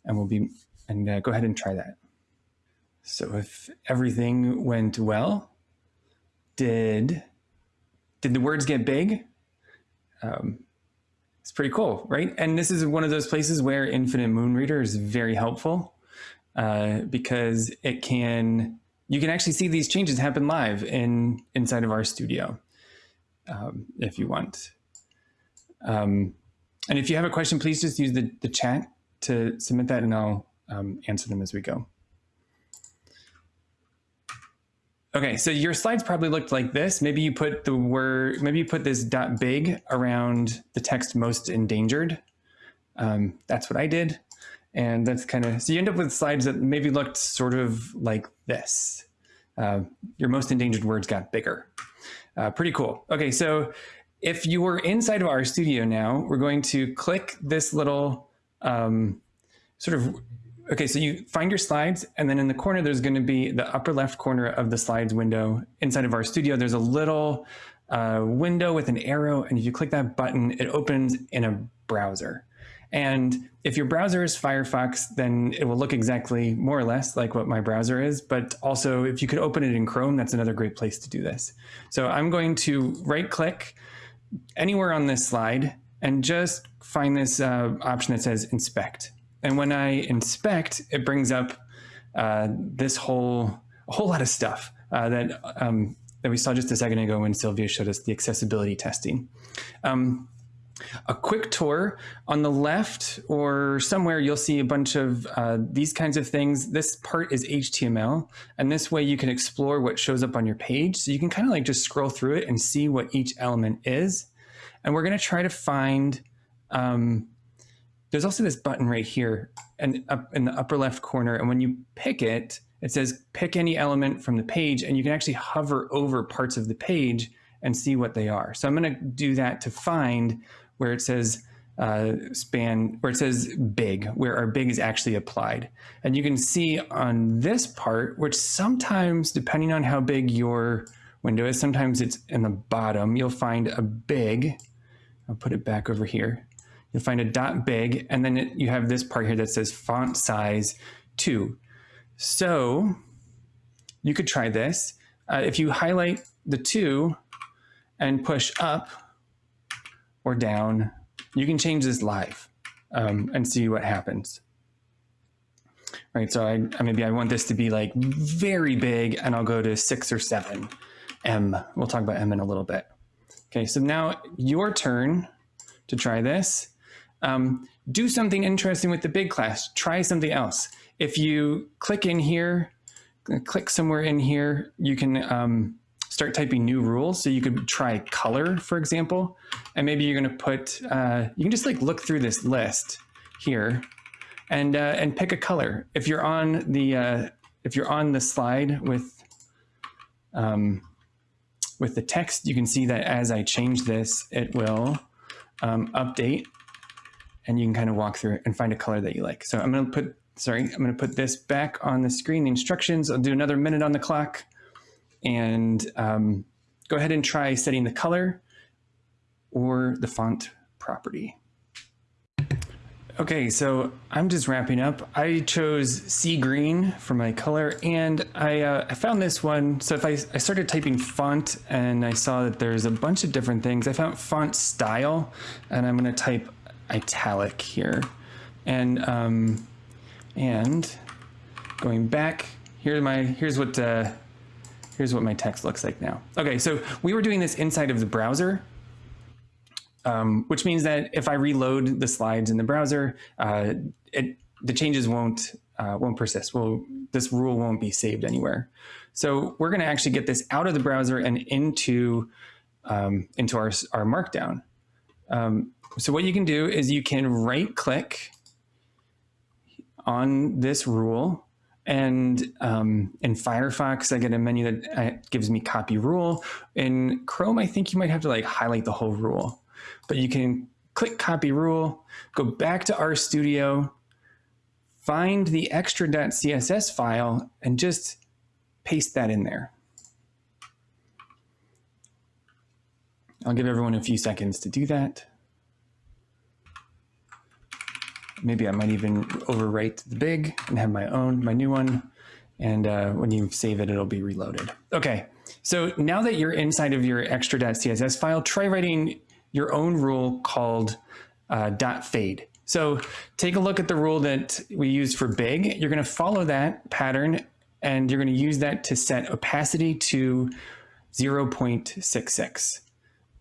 and we'll be, and uh, go ahead and try that. So if everything went well, did, did the words get big? Um, it's pretty cool, right? And this is one of those places where Infinite Moon Reader is very helpful uh, because it can you can actually see these changes happen live in inside of RStudio um, if you want. Um, and if you have a question, please just use the, the chat to submit that and I'll um, answer them as we go. Okay, so your slides probably looked like this. Maybe you put the word, maybe you put this dot big around the text most endangered. Um, that's what I did. And that's kind of, so you end up with slides that maybe looked sort of like this. Uh, your most endangered words got bigger. Uh, pretty cool. Okay, so if you were inside of RStudio now, we're going to click this little um, sort of, okay, so you find your slides and then in the corner, there's gonna be the upper left corner of the slides window. Inside of RStudio, there's a little uh, window with an arrow. And if you click that button, it opens in a browser. And if your browser is Firefox, then it will look exactly more or less like what my browser is. But also, if you could open it in Chrome, that's another great place to do this. So I'm going to right click anywhere on this slide and just find this uh, option that says inspect. And when I inspect, it brings up uh, this whole, a whole lot of stuff uh, that, um, that we saw just a second ago when Silvia showed us the accessibility testing. Um, a quick tour. On the left or somewhere, you'll see a bunch of uh, these kinds of things. This part is HTML, and this way you can explore what shows up on your page. So you can kind of like just scroll through it and see what each element is. And we're going to try to find, um, there's also this button right here and up in the upper left corner. And when you pick it, it says pick any element from the page, and you can actually hover over parts of the page and see what they are. So I'm going to do that to find where it says uh, span, where it says big, where our big is actually applied. And you can see on this part, which sometimes, depending on how big your window is, sometimes it's in the bottom, you'll find a big, I'll put it back over here. You'll find a dot big, and then it, you have this part here that says font size two. So you could try this. Uh, if you highlight the two and push up, or down. You can change this live um, and see what happens. Right, so I, maybe I want this to be like very big and I'll go to six or seven em. We'll talk about em in a little bit. Okay, so now your turn to try this. Um, do something interesting with the big class. Try something else. If you click in here, click somewhere in here, you can um, start typing new rules. So you could try color, for example, and maybe you're going to put, uh, you can just like look through this list here and, uh, and pick a color. If you're on the, uh, if you're on the slide with, um, with the text, you can see that as I change this, it will um, update and you can kind of walk through and find a color that you like. So I'm going to put, sorry, I'm going to put this back on the screen, the instructions. I'll do another minute on the clock and um, go ahead and try setting the color or the font property. Okay, so I'm just wrapping up. I chose sea green for my color and I, uh, I found this one. So if I, I started typing font and I saw that there's a bunch of different things, I found font style and I'm gonna type italic here. And, um, and going back, here's my, here's what, uh, here's what my text looks like now. Okay, so we were doing this inside of the browser, um, which means that if I reload the slides in the browser, uh, it, the changes won't, uh, won't persist. Well, this rule won't be saved anywhere. So we're gonna actually get this out of the browser and into, um, into our, R Markdown. Um, so what you can do is you can right click on this rule and um, in Firefox, I get a menu that uh, gives me copy rule. In Chrome, I think you might have to like highlight the whole rule, but you can click copy rule, go back to RStudio, find the extra.css file and just paste that in there. I'll give everyone a few seconds to do that. Maybe I might even overwrite the big and have my own, my new one. And uh, when you save it, it'll be reloaded. Okay, so now that you're inside of your extra.css file, try writing your own rule called uh, .fade. So take a look at the rule that we used for big. You're gonna follow that pattern and you're gonna use that to set opacity to 0.66.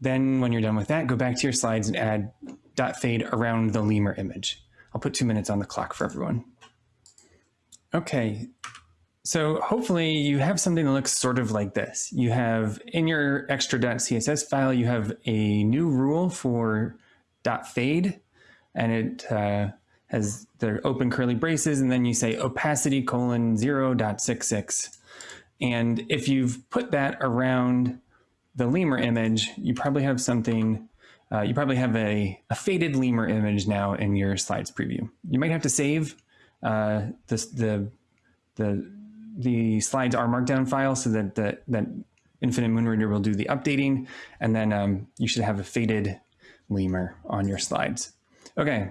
Then when you're done with that, go back to your slides and add .fade around the lemur image. I'll put two minutes on the clock for everyone. Okay, so hopefully you have something that looks sort of like this. You have in your extra.css file, you have a new rule for .fade, and it uh, has the open curly braces, and then you say opacity colon 0.66. And if you've put that around the lemur image, you probably have something uh, you probably have a, a, faded lemur image now in your slides preview. You might have to save uh, the, the, the slides R markdown file so that, the, that Infinite Moon Reader will do the updating, and then um, you should have a faded lemur on your slides. Okay,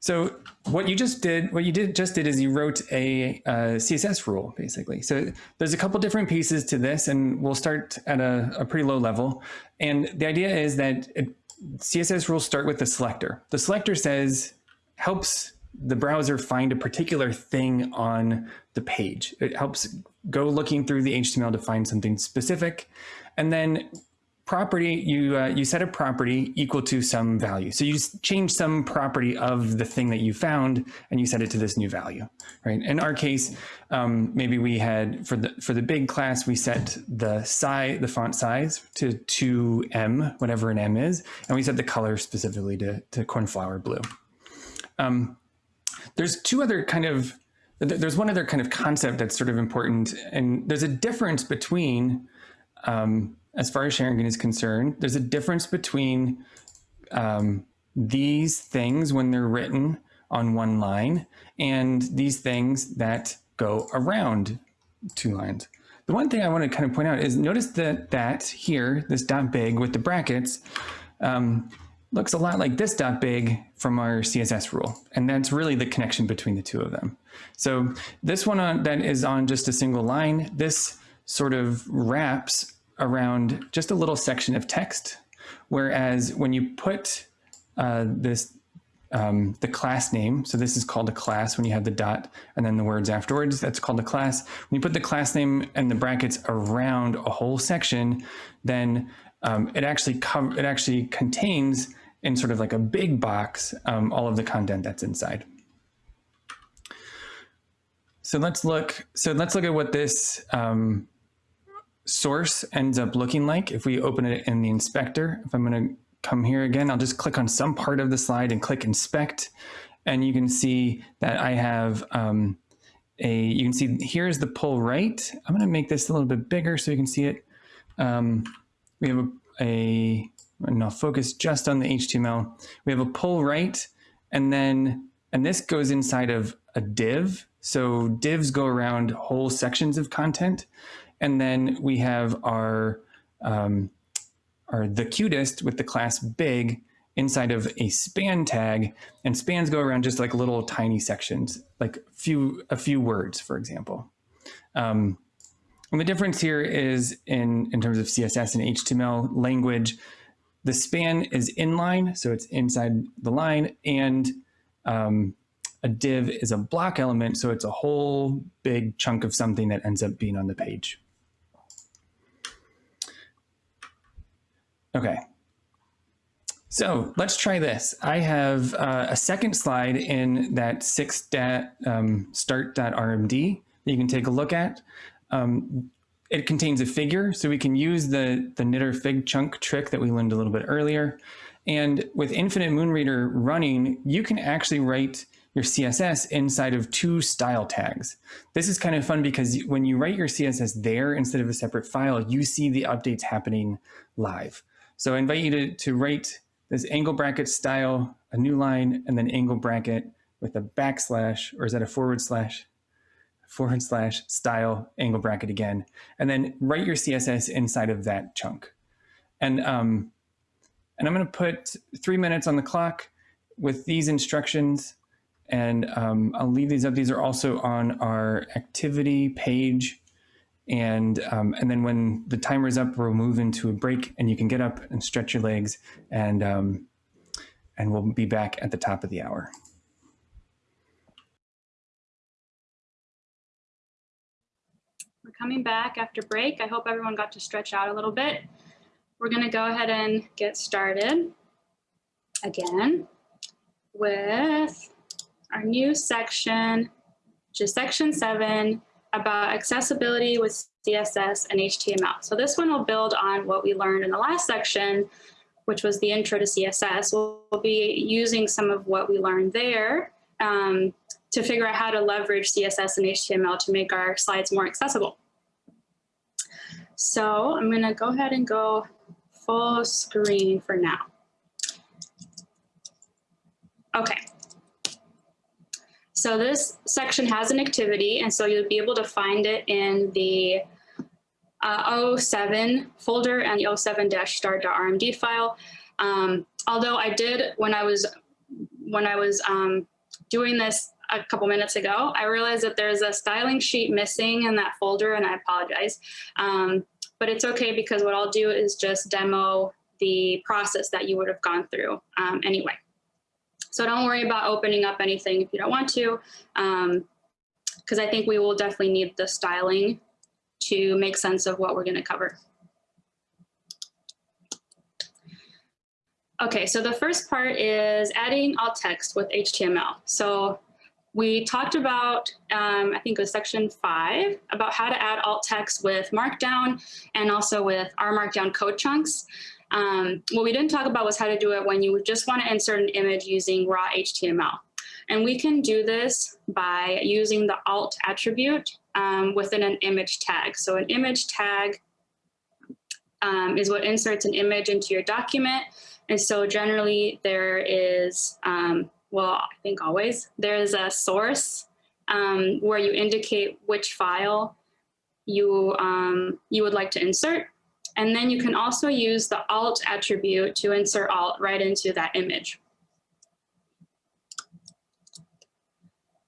so what you just did, what you did just did is you wrote a, a, CSS rule, basically. So there's a couple different pieces to this, and we'll start at a, a pretty low level. And the idea is that it, CSS rules start with the selector. The selector says, helps the browser find a particular thing on the page. It helps go looking through the HTML to find something specific. And then property, you, uh, you set a property equal to some value. So you just change some property of the thing that you found and you set it to this new value, right? In our case, um, maybe we had, for the, for the big class, we set the size, the font size to 2em, whatever an em is, and we set the color specifically to, to cornflower blue. Um, there's two other kind of, there's one other kind of concept that's sort of important, and there's a difference between um, as far as xaringan is concerned, there's a difference between um, these things when they're written on one line and these things that go around two lines. The one thing I want to kind of point out is notice that that here, this dot big with the brackets, um, looks a lot like this dot big from our CSS rule. And that's really the connection between the two of them. So this one on, that is on just a single line, this sort of wraps around just a little section of text. Whereas when you put uh, this, um, the class name, so this is called a class when you have the dot and then the words afterwards, that's called a class. When you put the class name and the brackets around a whole section, then um, it actually it actually contains in sort of like a big box um, all of the content that's inside. So let's look. So let's look at what this um, source ends up looking like if we open it in the inspector. If I'm going to come here again, I'll just click on some part of the slide and click inspect. And you can see that I have um, a, you can see here's the pull right. I'm going to make this a little bit bigger so you can see it. Um, we have a, a, and I'll focus just on the HTML. We have a pull right and then, and this goes inside of a div. So divs go around whole sections of content. And then we have our, um, our the cutest with the class big inside of a span tag and spans go around just like little tiny sections, like few, a few words, for example. Um, and the difference here is in, in terms of CSS and HTML language, the span is inline, so it's inside the line, and um, a div is a block element, so it's a whole big chunk of something that ends up being on the page. Okay. So let's try this. I have uh, a second slide in that six um, start.rmd that you can take a look at. Um, it contains a figure, so we can use the, the knitr fig chunk trick that we learned a little bit earlier. And with Infinite Moon Reader running, you can actually write your CSS inside of two style tags. This is kind of fun because when you write your CSS there instead of a separate file, you see the updates happening live. So I invite you to, to write this angle bracket style, a new line, and then angle bracket with a backslash, or is that a forward slash? Forward slash style angle bracket again, and then write your CSS inside of that chunk. And, um, and I'm gonna put three minutes on the clock with these instructions and um, I'll leave these up. These are also on our activity page. And, um, and then when the timer is up, we'll move into a break and you can get up and stretch your legs and, um, and we'll be back at the top of the hour. We're coming back after break. I hope everyone got to stretch out a little bit. We're gonna go ahead and get started again with our new section, which is section seven, about accessibility with CSS and HTML. So this one will build on what we learned in the last section, which was the intro to CSS. We'll, we'll be using some of what we learned there um, to figure out how to leverage CSS and HTML to make our slides more accessible. So I'm gonna go ahead and go full screen for now. Okay, so this section has an activity, and so you'll be able to find it in the uh, 07 folder and the 07-start.rmd file. Um, although I did, when I was, when I was um, doing this a couple minutes ago, I realized that there's a styling sheet missing in that folder, and I apologize. Um, but it's okay because what I'll do is just demo the process that you would have gone through um, anyway. So don't worry about opening up anything if you don't want to, because um, I think we will definitely need the styling to make sense of what we're going to cover. Okay, so the first part is adding alt text with HTML. So we talked about, um, I think it was section five, about how to add alt text with Markdown and also with R Markdown code chunks. Um, what we didn't talk about was how to do it when you just want to insert an image using raw HTML. And we can do this by using the alt attribute um, within an image tag. So an image tag um, is what inserts an image into your document. And so generally there is, um, well, I think always, there is a source um, where you indicate which file you, um, you would like to insert. And then you can also use the alt attribute to insert alt right into that image.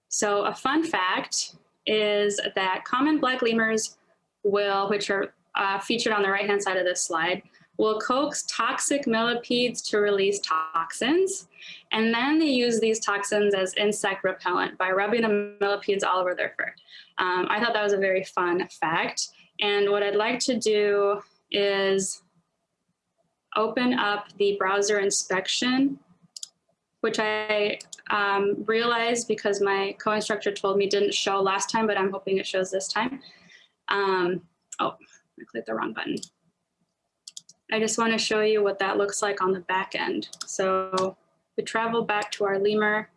So a fun fact is that common black lemurs will, which are uh, featured on the right-hand side of this slide, will coax toxic millipedes to release toxins. And then they use these toxins as insect repellent by rubbing the millipedes all over their fur. Um, I thought that was a very fun fact. And what I'd like to do is open up the browser inspection, which I um, realized because my co-instructor told me didn't show last time, but I'm hoping it shows this time. Um, oh, I clicked the wrong button. I just want to show you what that looks like on the back end. So we travel back to our lemur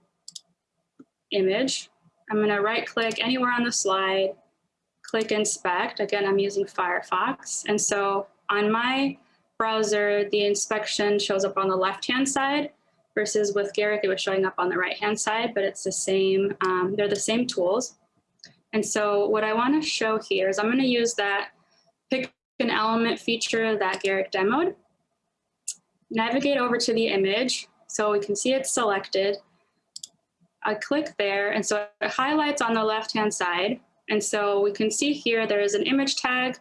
image. I'm going to right click anywhere on the slide, click inspect. Again, I'm using Firefox. And so on my browser, the inspection shows up on the left-hand side versus with Garrick, it was showing up on the right-hand side, but it's the same, um, they're the same tools. And so what I wanna show here is I'm gonna use that pick an element feature that Garrick demoed, navigate over to the image, so we can see it's selected. I click there, and so it highlights on the left-hand side, and so we can see here there is an image tag.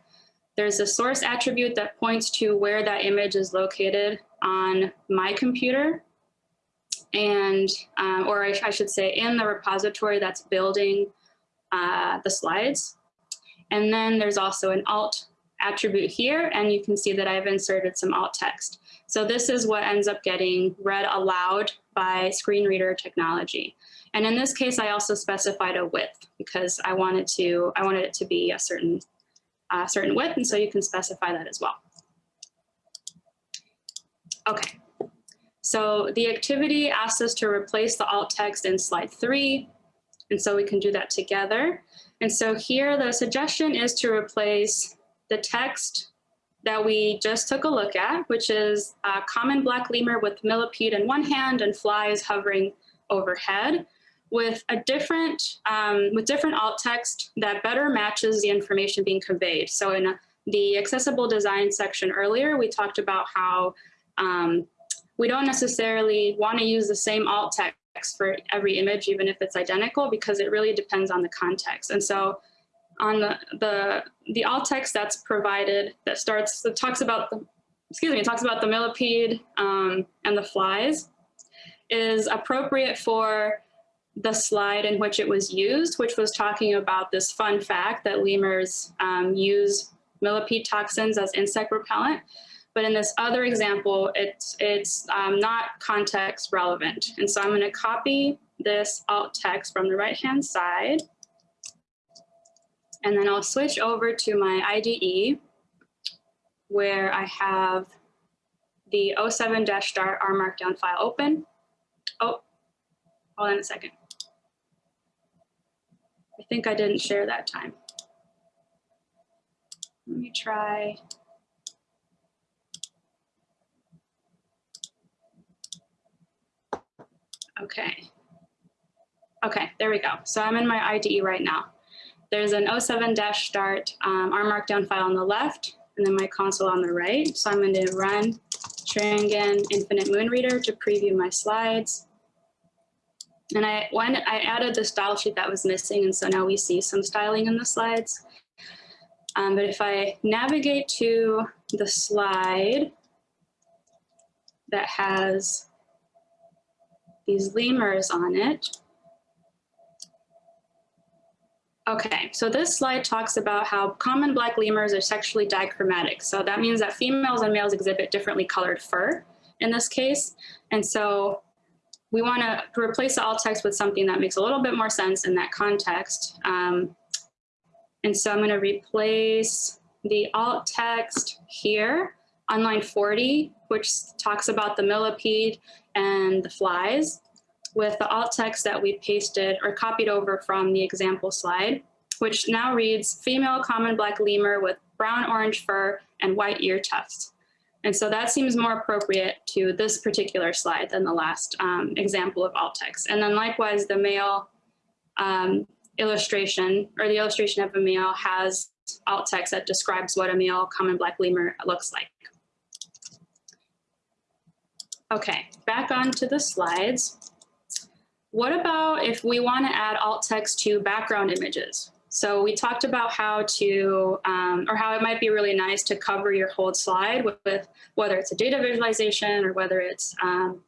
There's a source attribute that points to where that image is located on my computer. and, um, or I, I, should say in the repository that's building uh, the slides. And then there's also an alt attribute here, and you can see that I've inserted some alt text. So this is what ends up getting read aloud by screen reader technology. And in this case, I also specified a width because I wanted to, I wanted it to be a certain, certain width, and so you can specify that as well. Okay, so the activity asks us to replace the alt text in slide three, and so we can do that together. And so here the suggestion is to replace the text that we just took a look at, which is a common black lemur with millipede in one hand and flies hovering overhead with a different, um, with different alt text that better matches the information being conveyed. So in the accessible design section earlier, we talked about how um, we don't necessarily want to use the same alt text for every image, even if it's identical, because it really depends on the context. And so on the, the, the alt text that's provided that starts, that talks about the, excuse me, talks about the millipede um, and the flies is appropriate for the slide in which it was used, which was talking about this fun fact that lemurs um, use millipede toxins as insect repellent. But in this other example, it's, it's um, not context relevant. And so I'm gonna copy this alt text from the right-hand side and then I'll switch over to my IDE where I have the 07-start R Markdown file open. Oh, hold on a second. I think I didn't share that time. Let me try. Okay. Okay, there we go. So I'm in my IDE right now. There's an 07-start um, R Markdown file on the left, and then my console on the right. So I'm going to run xaringan Infinite Moon Reader to preview my slides. And I, I added the style sheet that was missing, and so now we see some styling in the slides. Um, but if I navigate to the slide that has these lemurs on it, Okay, so this slide talks about how common black lemurs are sexually dichromatic. So that means that females and males exhibit differently colored fur in this case. And so we want to replace the alt text with something that makes a little bit more sense in that context. Um, and so I'm going to replace the alt text here on line 40, which talks about the millipede and the flies with the alt text that we pasted or copied over from the example slide, which now reads female common black lemur with brown orange fur and white ear tufts. And so that seems more appropriate to this particular slide than the last um, example of alt text. And then likewise, the male um, illustration or the illustration of a male has alt text that describes what a male common black lemur looks like. Okay, back onto the slides. What about if we want to add alt text to background images? So we talked about how to, um, or how it might be really nice to cover your whole slide with, with whether it's a data visualization or whether it's um,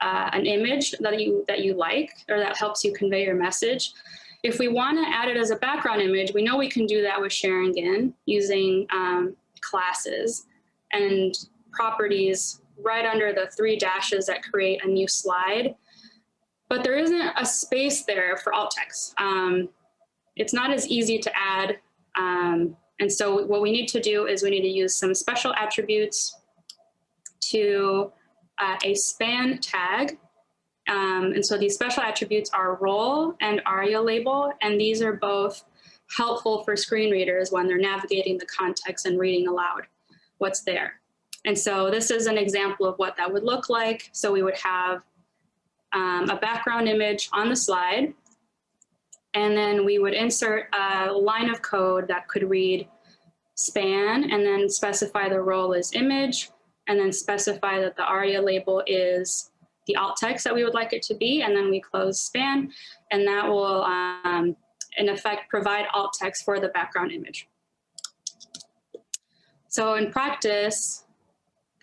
uh, an image that you, that you like or that helps you convey your message. If we want to add it as a background image, we know we can do that with xaringan using um, classes and properties right under the three dashes that create a new slide but there isn't a space there for alt text. Um, it's not as easy to add. Um, and so what we need to do is we need to use some special attributes to uh, a span tag. Um, and so these special attributes are role and aria label, and these are both helpful for screen readers when they're navigating the context and reading aloud what's there. And so this is an example of what that would look like. So we would have um, a background image on the slide. And then we would insert a line of code that could read span and then specify the role as image and then specify that the ARIA label is the alt text that we would like it to be. And then we close span and that will um, in effect provide alt text for the background image. So in practice,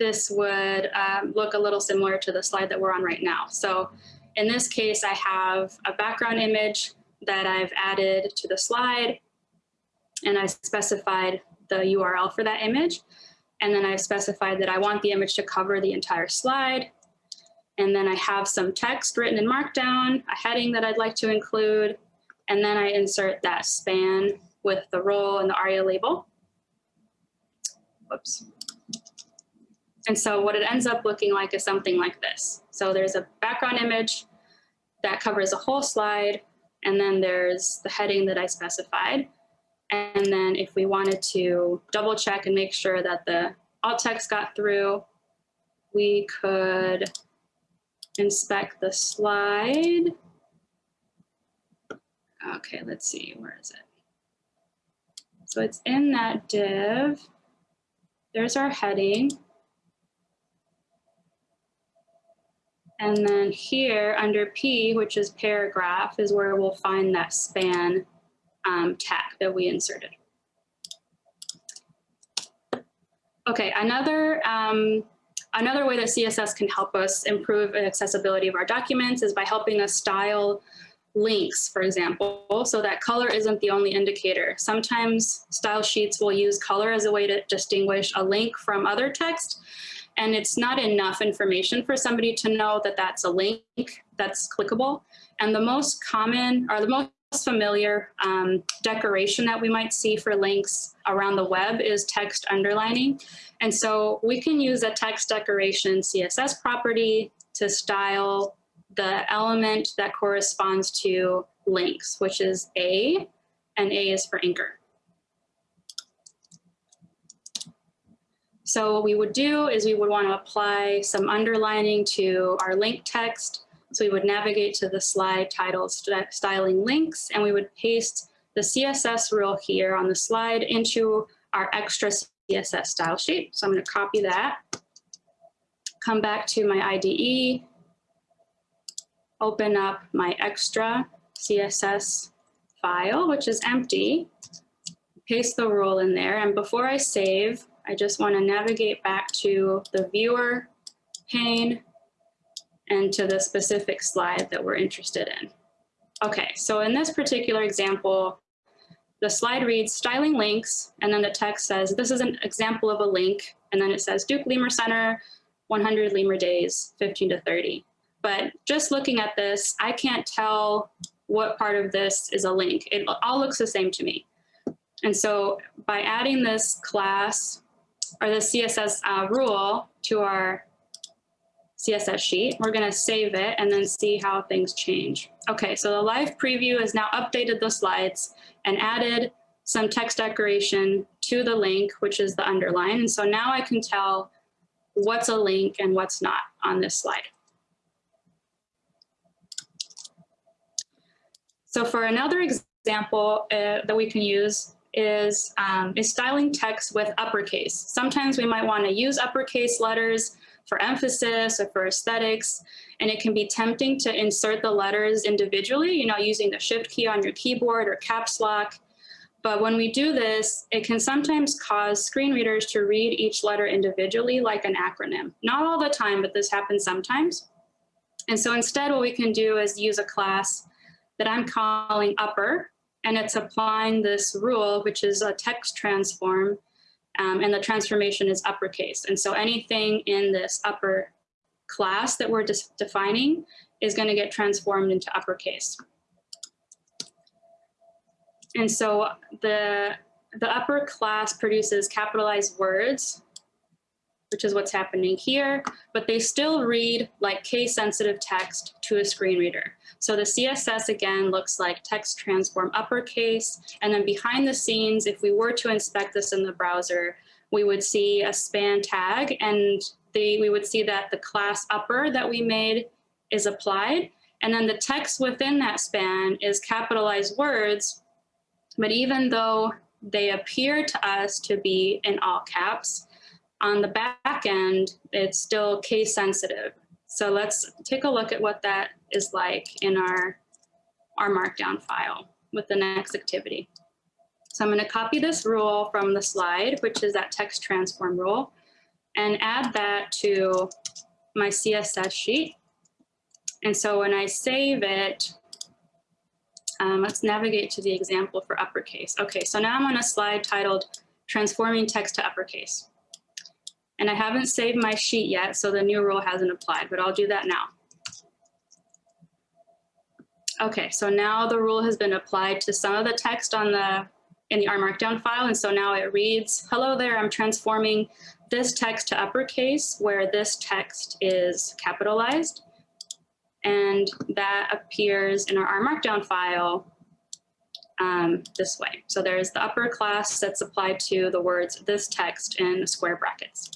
this would um, look a little similar to the slide that we're on right now. So in this case, I have a background image that I've added to the slide and I specified the URL for that image. And then I've specified that I want the image to cover the entire slide. And then I have some text written in Markdown, a heading that I'd like to include, and then I insert that span with the role and the ARIA label. Whoops. And so what it ends up looking like is something like this. So there's a background image that covers a whole slide, and then there's the heading that I specified. And then if we wanted to double check and make sure that the alt text got through, we could inspect the slide. Okay, let's see, where is it? So it's in that div. There's our heading. And then here under P, which is paragraph, is where we'll find that span um, tag that we inserted. Okay, another, um, another way that CSS can help us improve accessibility of our documents is by helping us style links, for example, so that color isn't the only indicator. Sometimes style sheets will use color as a way to distinguish a link from other text, and it's not enough information for somebody to know that that's a link that's clickable. And the most common, or the most familiar um, decoration that we might see for links around the web is text underlining. And so we can use a text decoration CSS property to style the element that corresponds to links, which is A, and A is for anchor. So what we would do is we would want to apply some underlining to our link text. So we would navigate to the slide titled styling links and we would paste the CSS rule here on the slide into our extra CSS style sheet. So I'm going to copy that, come back to my IDE, open up my extra CSS file, which is empty, paste the rule in there. And before I save, I just want to navigate back to the viewer pane and to the specific slide that we're interested in. Okay, so in this particular example, the slide reads styling links, and then the text says, this is an example of a link, and then it says Duke Lemur Center, 100 Lemur days, 15 to 30. But just looking at this, I can't tell what part of this is a link. It all looks the same to me. And so by adding this class or the CSS uh, rule to our CSS sheet. We're going to save it and then see how things change. Okay, so the live preview has now updated the slides and added some text decoration to the link, which is the underline. And so now I can tell what's a link and what's not on this slide. So for another example uh, that we can use, is, um, is styling text with uppercase. Sometimes we might want to use uppercase letters for emphasis or for aesthetics, and it can be tempting to insert the letters individually, you know, using the shift key on your keyboard or caps lock. But when we do this, it can sometimes cause screen readers to read each letter individually like an acronym. Not all the time, but this happens sometimes. And so instead what we can do is use a class that I'm calling upper, and it's applying this rule, which is a text transform, um, and the transformation is uppercase. And so anything in this upper class that we're defining is going to get transformed into uppercase. And so the, the upper class produces capitalized words which is what's happening here, but they still read like case sensitive text to a screen reader. So the CSS again looks like text transform uppercase, and then behind the scenes, if we were to inspect this in the browser, we would see a span tag and the, we would see that the class upper that we made is applied. And then the text within that span is capitalized words, but even though they appear to us to be in all caps, on the back end, it's still case sensitive. So let's take a look at what that is like in our, R Markdown file with the next activity. So I'm going to copy this rule from the slide, which is that text transform rule. and add that to my CSS sheet. And so when I save it, um, let's navigate to the example for uppercase. Okay, so now I'm on a slide titled Transforming Text to Uppercase. And I haven't saved my sheet yet, so the new rule hasn't applied, but I'll do that now. Okay, so now the rule has been applied to some of the text on the in the R Markdown file, and so now it reads, hello there, I'm transforming this text to uppercase where this text is capitalized. And that appears in our R Markdown file um, this way. So there's the upper class that's applied to the words this text in square brackets.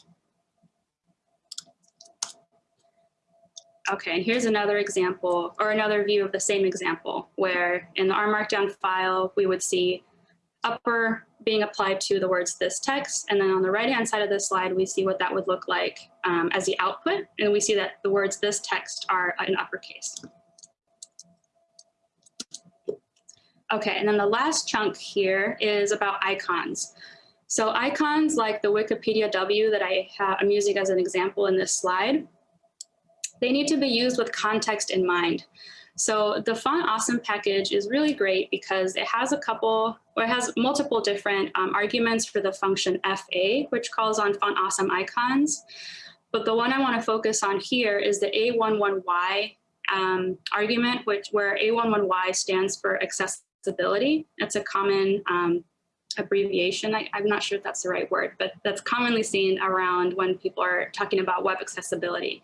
Okay, and here's another example or another view of the same example where in the R Markdown file, we would see upper being applied to the words this text. And then on the right hand side of the slide, we see what that would look like um, as the output. And we see that the words this text are in uppercase. Okay, and then the last chunk here is about icons. So icons like the Wikipedia W that I am using as an example in this slide, they need to be used with context in mind. So the Font Awesome package is really great because it has a couple, or it has multiple different um, arguments for the function FA, which calls on Font Awesome icons. But the one I want to focus on here is the A11Y um, argument, which where A11Y stands for accessibility. It's a common um, abbreviation. I, am not sure if that's the right word, but that's commonly seen around when people are talking about web accessibility.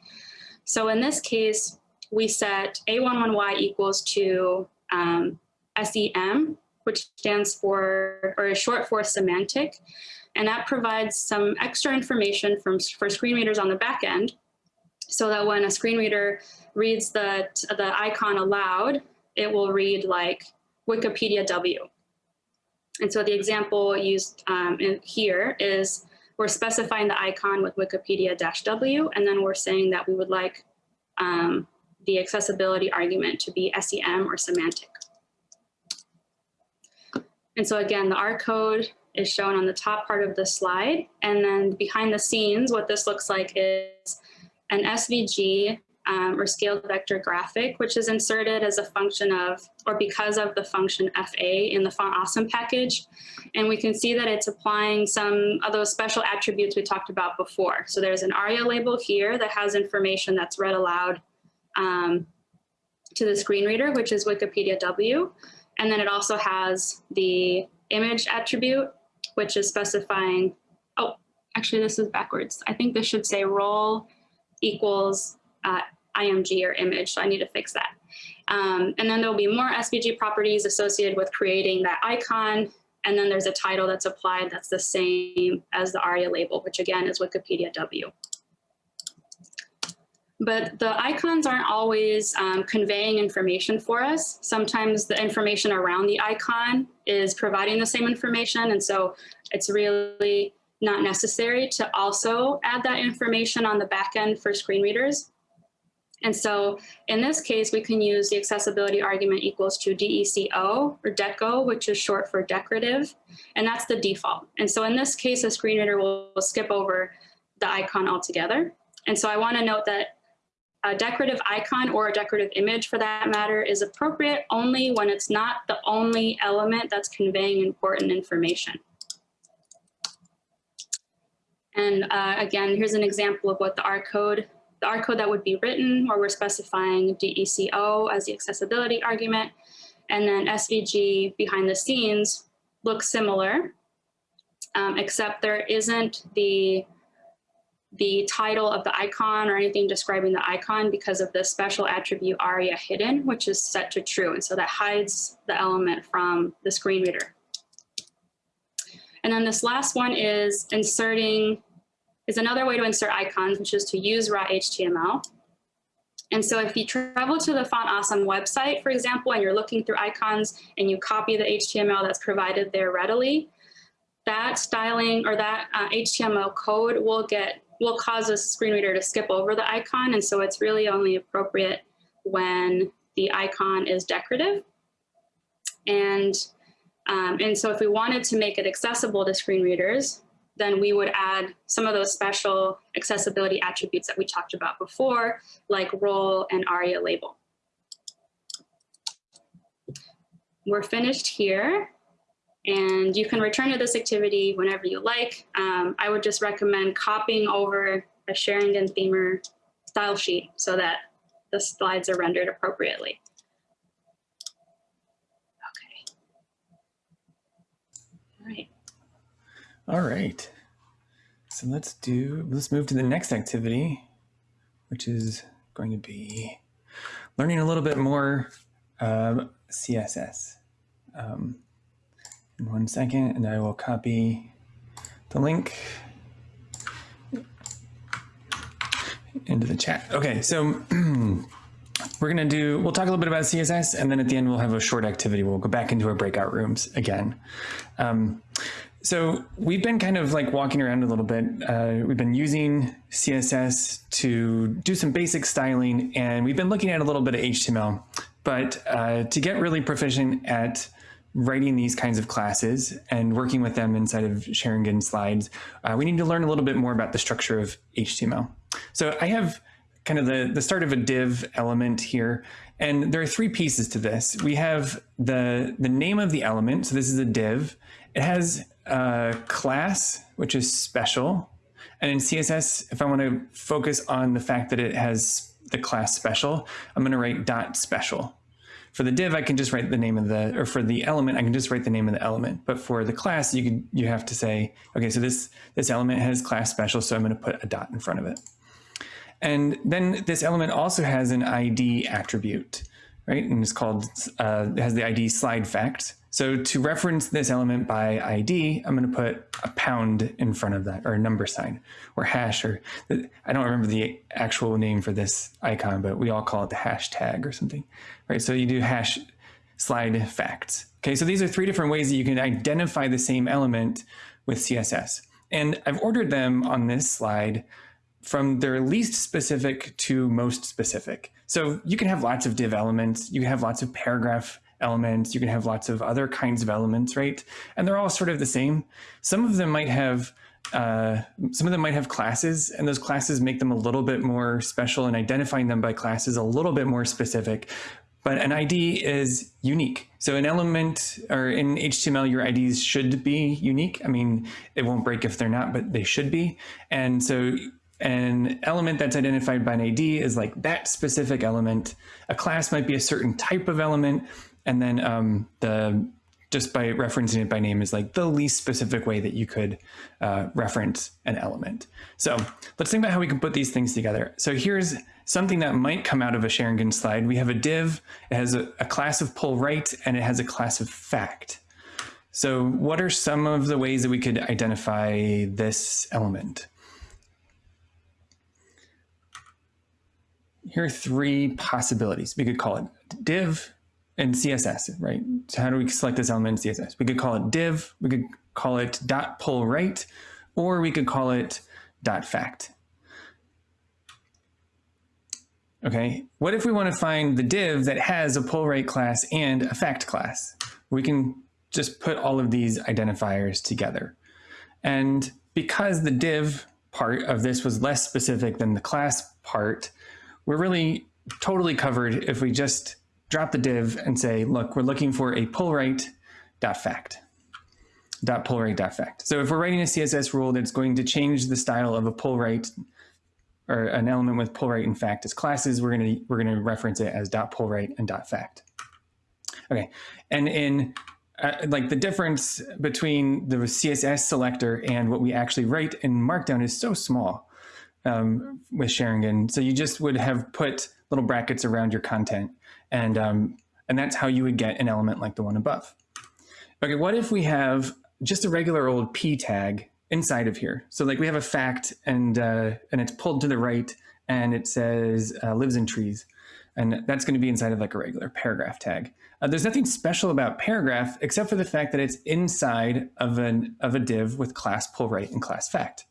So in this case, we set A11Y equals to um, SEM, which stands for, or is short for semantic. And that provides some extra information from, for screen readers on the back end so that when a screen reader reads the, the icon aloud, it will read like Wikipedia W. And so the example used um, here is we're specifying the icon with Wikipedia-W, and then we're saying that we would like um, the accessibility argument to be SEM or semantic. And so again, the R code is shown on the top part of the slide. And then behind the scenes, what this looks like is an SVG um, or scaled vector graphic, which is inserted as a function of, or because of the function FA in the font awesome package. And we can see that it's applying some of those special attributes we talked about before. So there's an ARIA label here that has information that's read aloud um, to the screen reader, which is Wikipedia W. And then it also has the image attribute, which is specifying, oh, actually this is backwards. I think this should say role equals uh, IMG or image, so I need to fix that. Um, and then there'll be more SVG properties associated with creating that icon. And then there's a title that's applied that's the same as the ARIA label, which again is Wikipedia W. But the icons aren't always um, conveying information for us. Sometimes the information around the icon is providing the same information. And so it's really not necessary to also add that information on the back end for screen readers. And so in this case, we can use the accessibility argument equals to DECO or DECO, which is short for decorative, and that's the default. And so in this case, a screen reader will, will skip over the icon altogether. And so I wanna note that a decorative icon or a decorative image for that matter is appropriate only when it's not the only element that's conveying important information. And uh, again, here's an example of what the R code the R code that would be written where we're specifying DECO as the accessibility argument. And then SVG behind the scenes looks similar, um, except there isn't the, the title of the icon or anything describing the icon because of the special attribute ARIA hidden, which is set to true. And so that hides the element from the screen reader. And then this last one is inserting is another way to insert icons, which is to use raw HTML. And so if you travel to the Font Awesome website, for example, and you're looking through icons and you copy the HTML that's provided there readily, that styling or that uh, HTML code will get will cause a screen reader to skip over the icon. And so it's really only appropriate when the icon is decorative. And, um, and so if we wanted to make it accessible to screen readers, then we would add some of those special accessibility attributes that we talked about before, like role and ARIA label. We're finished here and you can return to this activity whenever you like. Um, I would just recommend copying over a xaringanthemer style sheet so that the slides are rendered appropriately. Okay. All right. All right. So let's do, let's move to the next activity, which is going to be learning a little bit more uh, CSS. Um, in one second, and I will copy the link into the chat. Okay, so we're gonna do, we'll talk a little bit about CSS, and then at the end we'll have a short activity. We'll go back into our breakout rooms again. Um, so we've been kind of like walking around a little bit. Uh, we've been using CSS to do some basic styling, and we've been looking at a little bit of HTML. But uh, to get really proficient at writing these kinds of classes and working with them inside of xaringan slides, uh, we need to learn a little bit more about the structure of HTML. So I have kind of the, the start of a div element here. And there are three pieces to this. We have the, the name of the element. So this is a div. It has a class, which is special. And in CSS, if I want to focus on the fact that it has the class special, I'm going to write dot special. For the div, I can just write the name of the, or for the element, I can just write the name of the element. But for the class, you can you have to say, okay, so this this element has class special, so I'm going to put a dot in front of it. And then this element also has an ID attribute, right? And it's called, uh, it has the ID slide fact. So to reference this element by ID, I'm going to put a pound in front of that or a number sign or hash or I don't remember the actual name for this icon, but we all call it the hashtag or something, right? So you do hash slide facts. Okay, so these are three different ways that you can identify the same element with CSS. And I've ordered them on this slide from their least specific to most specific. So you can have lots of div elements, you can have lots of paragraph elements. You can have lots of other kinds of elements, right? And they're all sort of the same. Some of them might have uh, some of them might have classes and those classes make them a little bit more special and identifying them by classes a little bit more specific. But an ID is unique. So an element or in HTML, your IDs should be unique. I mean, it won't break if they're not, but they should be. And so an element that's identified by an ID is like that specific element. A class might be a certain type of element. And then um, the just by referencing it by name is like the least specific way that you could uh, reference an element. So let's think about how we can put these things together. So here's something that might come out of a xaringan slide. We have a div, it has a, a class of pull right, and it has a class of fact. So what are some of the ways that we could identify this element? Here are three possibilities. We could call it div, in CSS, right? So how do we select this element in CSS? We could call it div, we could call it dot pull right, or we could call it dot fact. Okay, what if we want to find the div that has a pull right class and a fact class? We can just put all of these identifiers together. And because the div part of this was less specific than the class part, we're really totally covered if we just drop the div and say, look, we're looking for a pull right dot fact dot pull right dot fact. So if we're writing a CSS rule that's going to change the style of a pull right or an element with pull right and fact as classes, we're going to we're going to reference it as dot pull right and dot fact. Okay, and in uh, like the difference between the CSS selector and what we actually write in Markdown is so small um, with xaringan. So you just would have put little brackets around your content and, um, and that's how you would get an element like the one above. Okay, what if we have just a regular old p tag inside of here? So like we have a fact and, uh, and it's pulled to the right and it says uh, lives in trees. And that's going to be inside of like a regular paragraph tag. Uh, there's nothing special about paragraph except for the fact that it's inside of an of a div with class pull right and class fact.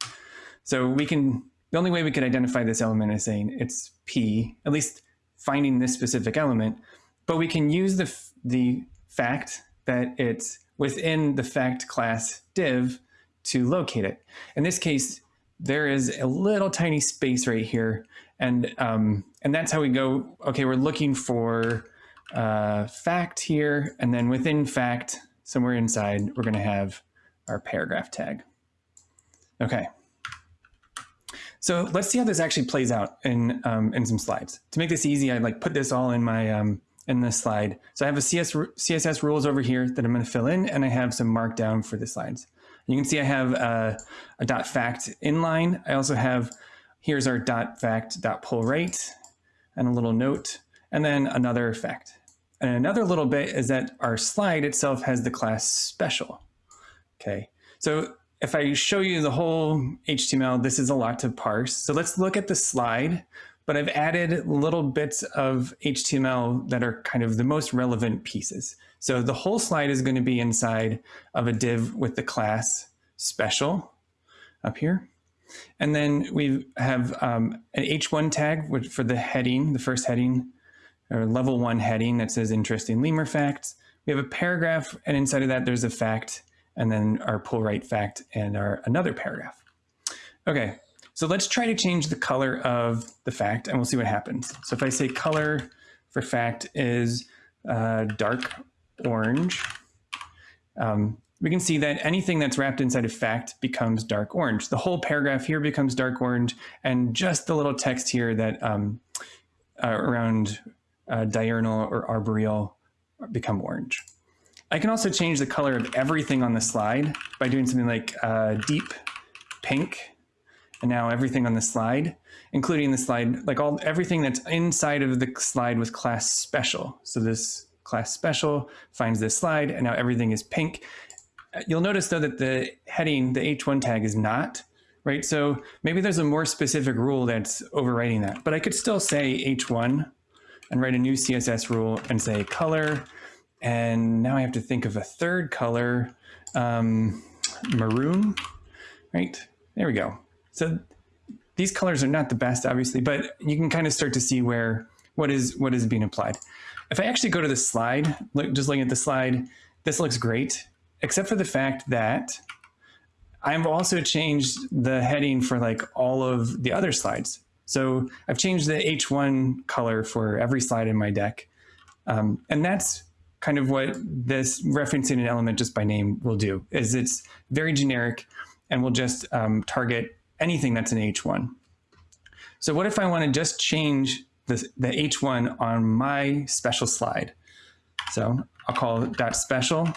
So we can the only way we could identify this element is saying it's p, at least finding this specific element, but we can use the, the fact that it's within the fact class div to locate it. In this case, there is a little tiny space right here. And, um, and that's how we go, okay, we're looking for uh, fact here. And then within fact, somewhere inside, we're gonna have our paragraph tag. Okay. So let's see how this actually plays out in, um, in some slides. To make this easy, I like put this all in my um, in this slide. So I have a CS, CSS rules over here that I'm going to fill in, and I have some markdown for the slides. You can see I have a, a dot fact inline. I also have, here's our dot fact dot pull right, and a little note, and then another fact. And another little bit is that our slide itself has the class special. Okay, so if I show you the whole HTML, this is a lot to parse. So let's look at the slide, but I've added little bits of HTML that are kind of the most relevant pieces. So the whole slide is going to be inside of a div with the class special up here. And then we have um, an H1 tag for the heading, the first heading, or level one heading that says interesting lemur facts. We have a paragraph, and inside of that, there's a fact and then our pull right fact and our another paragraph. Okay, so let's try to change the color of the fact and we'll see what happens. So if I say color for fact is uh, dark orange, um, we can see that anything that's wrapped inside of fact becomes dark orange. The whole paragraph here becomes dark orange and just the little text here that um, uh, around uh, diurnal or arboreal become orange. I can also change the color of everything on the slide by doing something like uh, deep pink. And now everything on the slide, including the slide, like all everything that's inside of the slide with class special. So this class special finds this slide and now everything is pink. You'll notice though that the heading, the H1 tag is not, right? So maybe there's a more specific rule that's overriding that, but I could still say H1 and write a new CSS rule and say color and now I have to think of a third color, um, maroon, right? There we go. So these colors are not the best, obviously, but you can kind of start to see where what is what is being applied. If I actually go to the slide, look, just looking at the slide, this looks great, except for the fact that I've also changed the heading for like all of the other slides. So I've changed the H1 color for every slide in my deck. Um, and that's kind of what this referencing an element just by name will do is it's very generic and will just um, target anything that's an H1. So what if I want to just change the, the H1 on my special slide? So I'll call dot special.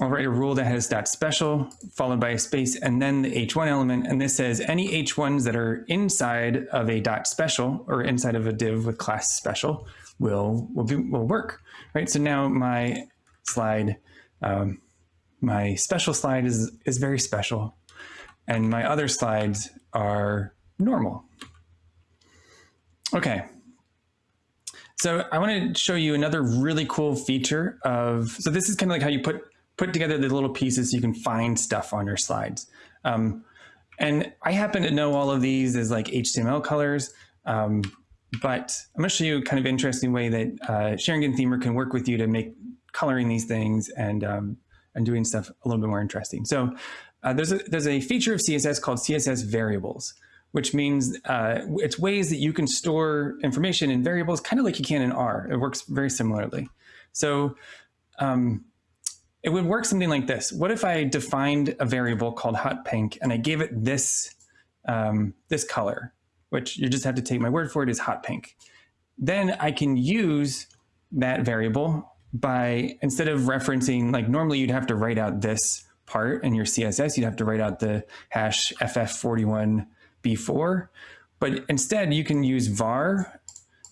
I'll write a rule that has dot special followed by a space and then the H1 element. And this says any H1s that are inside of a dot special or inside of a div with class special will, will, be, will work, right? So now my slide, um, my special slide is, is very special and my other slides are normal. Okay. So I want to show you another really cool feature of, so this is kind of like how you put, put together the little pieces so you can find stuff on your slides. Um, and I happen to know all of these as like HTML colors. Um, but I'm going to show you a kind of interesting way that uh, xaringanthemer can work with you to make coloring these things and um, and doing stuff a little bit more interesting. So uh, there's a there's a feature of CSS called CSS variables, which means uh, it's ways that you can store information in variables, kind of like you can in R. It works very similarly. So um, it would work something like this. What if I defined a variable called hot pink and I gave it this um, this color? Which you just have to take my word for it, is hot pink. Then I can use that variable by, instead of referencing, like normally you'd have to write out this part in your CSS, you'd have to write out the hash ff41b4, but instead you can use var,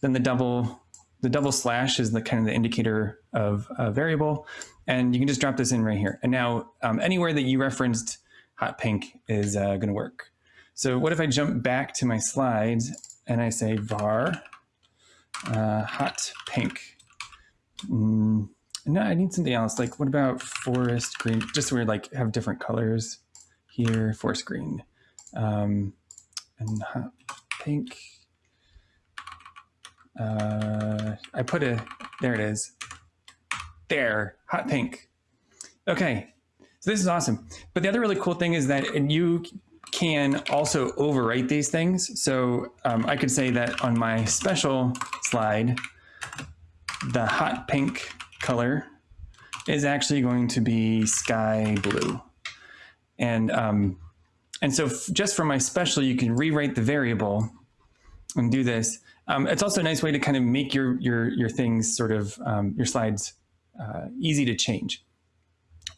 then the double, the double slash is the kind of the indicator of a variable, and you can just drop this in right here. And now um, anywhere that you referenced hot pink is uh, gonna work. So what if I jump back to my slides and I say var uh, hot pink? Mm, no, I need something else. Like what about forest green? Just so we like have different colors here, forest green um, and hot pink. Uh, I put a, there it is. There, hot pink. Okay, So this is awesome. But the other really cool thing is that you can also overwrite these things. So um, I could say that on my special slide, the hot pink color is actually going to be sky blue. And, um, and so just for my special, you can rewrite the variable and do this. Um, it's also a nice way to kind of make your, your, your things sort of, um, your slides uh, easy to change.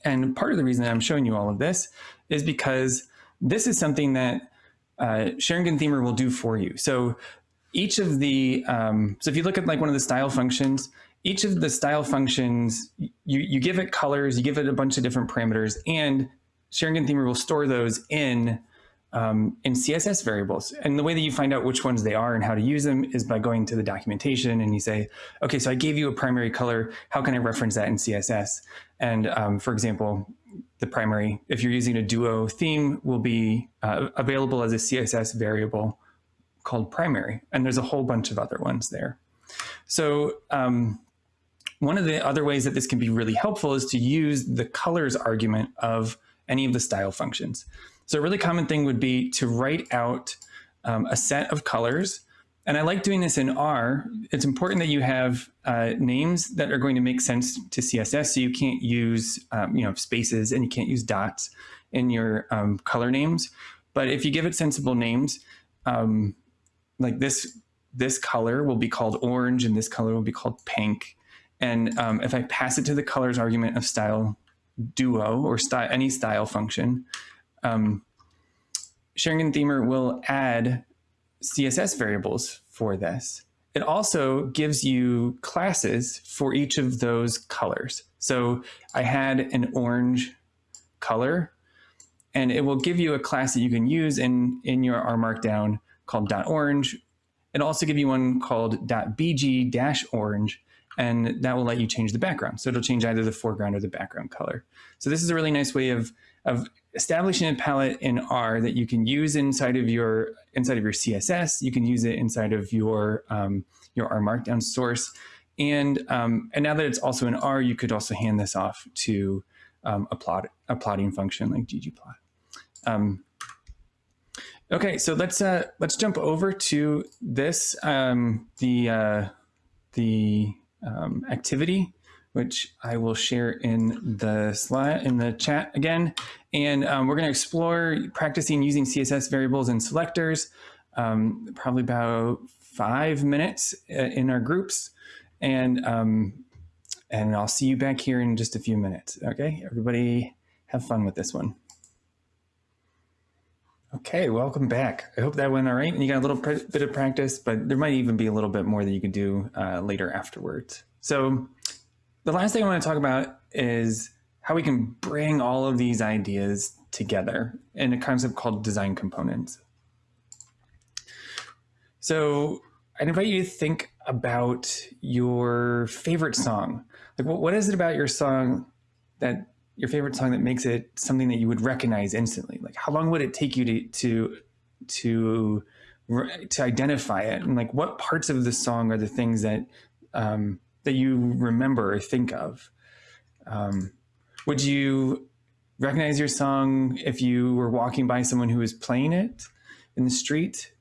And part of the reason I'm showing you all of this is because this is something that uh, xaringanthemer will do for you. So each of the, um, so if you look at like one of the style functions, each of the style functions, you, you give it colors, you give it a bunch of different parameters, and xaringanthemer will store those in um, in CSS variables. And the way that you find out which ones they are and how to use them is by going to the documentation and you say, okay, so I gave you a primary color. How can I reference that in CSS? And um, for example, the primary, if you're using a Duo theme, will be uh, available as a CSS variable called primary. And there's a whole bunch of other ones there. So um, one of the other ways that this can be really helpful is to use the colors argument of any of the style functions. So a really common thing would be to write out um, a set of colors. And I like doing this in R. It's important that you have uh, names that are going to make sense to CSS. So you can't use um, you know, spaces and you can't use dots in your um, color names. But if you give it sensible names, um, like this, this color will be called orange and this color will be called pink. And um, if I pass it to the colors argument of style duo or style, any style function, um, xaringanthemer will add CSS variables for this. It also gives you classes for each of those colors. So I had an orange color, and it will give you a class that you can use in, in your R Markdown called .orange. It'll also give you one called .bg-orange, and that will let you change the background. So it'll change either the foreground or the background color. So this is a really nice way of, of establishing a palette in R that you can use inside of your inside of your CSS. You can use it inside of your um, your R Markdown source, and um, and now that it's also in R, you could also hand this off to um, a plot a plotting function like ggplot. Um, okay, so let's uh, let's jump over to this um, the uh, the um, activity which I will share in the slide in the chat again. And um, we're going to explore practicing using CSS variables and selectors, um, probably about five minutes uh, in our groups. And, um, and I'll see you back here in just a few minutes. Okay, everybody have fun with this one. Okay, welcome back. I hope that went all right and you got a little bit of practice, but there might even be a little bit more that you could do uh, later afterwards. So the last thing I want to talk about is how we can bring all of these ideas together in a concept called design components. So I'd invite you to think about your favorite song. Like what, what is it about your song that your favorite song that makes it something that you would recognize instantly? Like how long would it take you to, to, to, to identify it? And like what parts of the song are the things that, um, that you remember or think of? Um, would you recognize your song if you were walking by someone who was playing it in the street?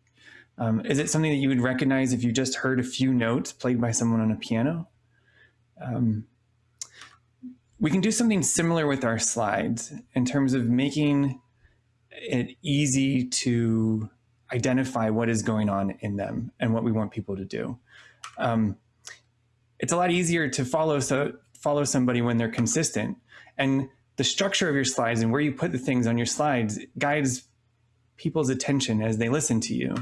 Um, is it something that you would recognize if you just heard a few notes played by someone on a piano? Um, we can do something similar with our slides in terms of making it easy to identify what is going on in them and what we want people to do. Um, it's a lot easier to follow so follow somebody when they're consistent. And the structure of your slides and where you put the things on your slides guides people's attention as they listen to you.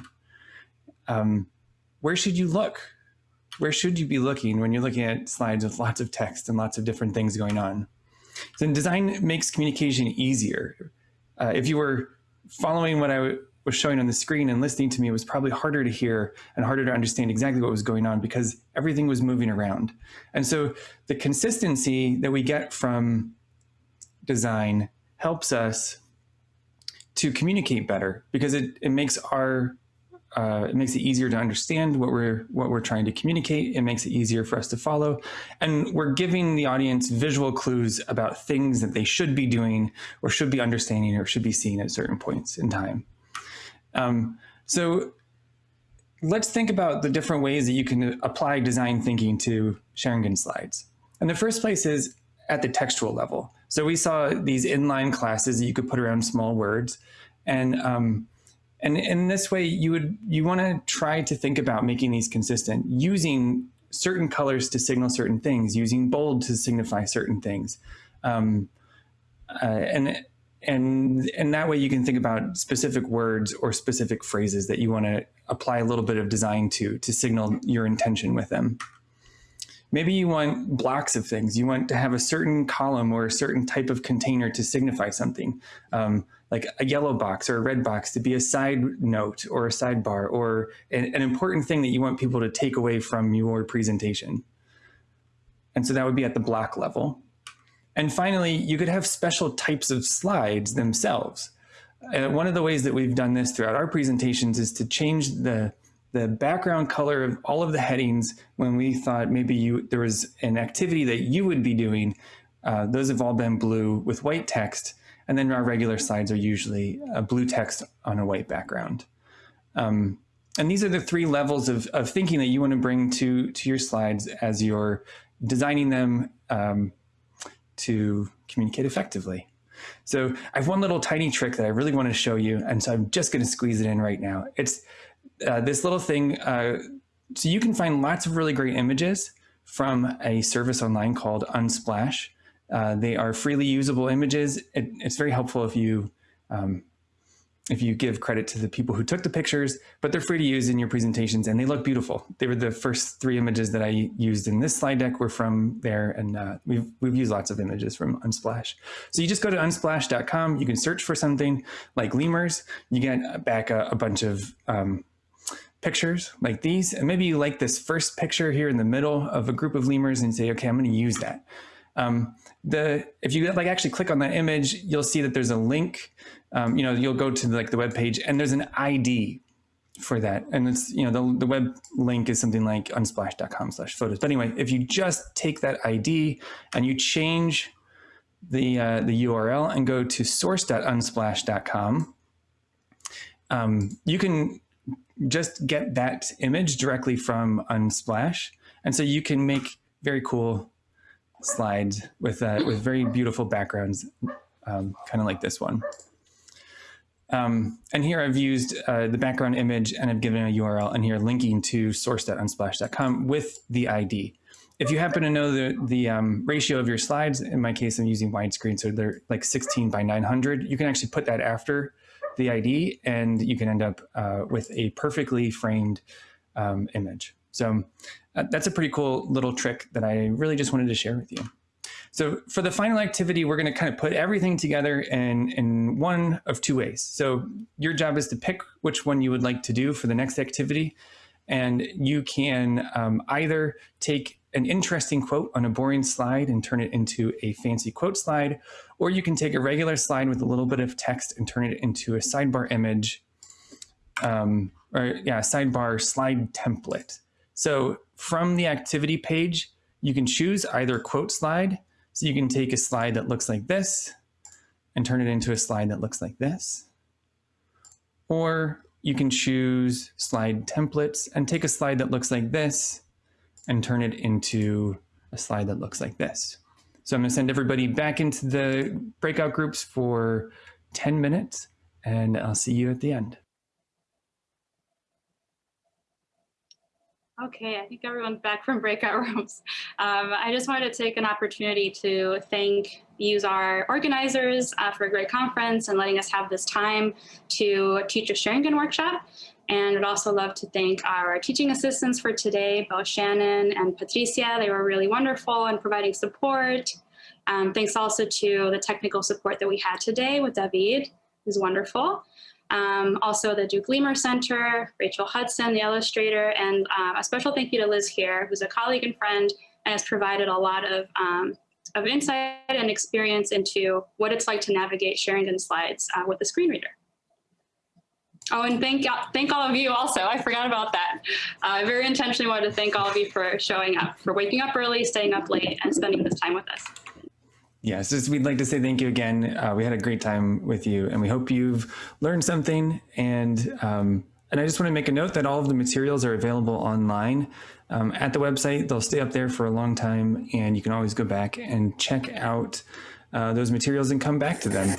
Um, where should you look? Where should you be looking when you're looking at slides with lots of text and lots of different things going on? So design makes communication easier. Uh, if you were following what I was showing on the screen and listening to me, it was probably harder to hear and harder to understand exactly what was going on because everything was moving around. And so the consistency that we get from design helps us to communicate better because it, it makes our uh, it makes it easier to understand what we're what we're trying to communicate. It makes it easier for us to follow, and we're giving the audience visual clues about things that they should be doing, or should be understanding, or should be seeing at certain points in time. Um, so let's think about the different ways that you can apply design thinking to xaringan slides. And the first place is at the textual level. So we saw these inline classes that you could put around small words. And um, and in this way, you would you want to try to think about making these consistent, using certain colors to signal certain things, using bold to signify certain things. Um, uh, and and and that way you can think about specific words or specific phrases that you want to apply a little bit of design to to signal your intention with them. Maybe you want blocks of things. You want to have a certain column or a certain type of container to signify something, um, like a yellow box or a red box to be a side note or a sidebar or an, an important thing that you want people to take away from your presentation. And so that would be at the block level. And finally, you could have special types of slides themselves. Uh, one of the ways that we've done this throughout our presentations is to change the, the background color of all of the headings when we thought maybe you there was an activity that you would be doing. Uh, those have all been blue with white text. And then our regular slides are usually a blue text on a white background. Um, and these are the three levels of, of thinking that you want to bring to, to your slides as you're designing them um, to communicate effectively. So I have one little tiny trick that I really want to show you. And so I'm just going to squeeze it in right now. It's uh, this little thing. Uh, so you can find lots of really great images from a service online called Unsplash. Uh, they are freely usable images. It, it's very helpful if you um, if you give credit to the people who took the pictures, but they're free to use in your presentations and they look beautiful. They were the first three images that I used in this slide deck were from there and uh, we've, we've used lots of images from Unsplash. So you just go to unsplash.com, you can search for something like lemurs, you get back a, a bunch of um, pictures like these, and maybe you like this first picture here in the middle of a group of lemurs and say, okay, I'm gonna use that. Um, the if you like actually click on that image, you'll see that there's a link. Um, you know, you'll go to like the web page and there's an ID for that. And it's, you know, the, the web link is something like unsplash.com slash photos. But anyway, if you just take that ID and you change the, uh, the URL and go to source.unsplash.com, um, you can just get that image directly from Unsplash. And so you can make very cool slides with uh, with very beautiful backgrounds, um, kind of like this one. Um, and here I've used uh, the background image and I've given a URL and here linking to source.unsplash.com with the ID. If you happen to know the, the um, ratio of your slides, in my case, I'm using widescreen, so they're like 16 by 900, you can actually put that after the ID and you can end up uh, with a perfectly framed um, image. So uh, that's a pretty cool little trick that I really just wanted to share with you. So for the final activity, we're going to kind of put everything together in, in one of two ways. So your job is to pick which one you would like to do for the next activity. And you can um, either take an interesting quote on a boring slide and turn it into a fancy quote slide, or you can take a regular slide with a little bit of text and turn it into a sidebar image, um, or yeah, sidebar slide template. So from the activity page, you can choose either quote slide. So you can take a slide that looks like this and turn it into a slide that looks like this. Or you can choose slide templates and take a slide that looks like this and turn it into a slide that looks like this. So I'm gonna send everybody back into the breakout groups for 10 minutes and I'll see you at the end. Okay, I think everyone's back from breakout rooms. Um, I just wanted to take an opportunity to thank useR organizers uh, for a great conference and letting us have this time to teach a xaringan workshop. And would also love to thank our teaching assistants for today, both Shannon and Patricia. They were really wonderful in providing support. Um, thanks also to the technical support that we had today with David, who's wonderful. Um, also the Duke Lemur Center, Rachel Hudson, the illustrator, and uh, a special thank you to Liz here, who's a colleague and friend and has provided a lot of, um, of insight and experience into what it's like to navigate xaringan slides uh, with a screen reader. Oh, and thank thank all of you also. I forgot about that. Uh, I very intentionally wanted to thank all of you for showing up, for waking up early, staying up late, and spending this time with us. Yes, just, we'd like to say thank you again. Uh, we had a great time with you, and we hope you've learned something. And um, and I just want to make a note that all of the materials are available online um, at the website. They'll stay up there for a long time, and you can always go back and check out uh, those materials and come back to them.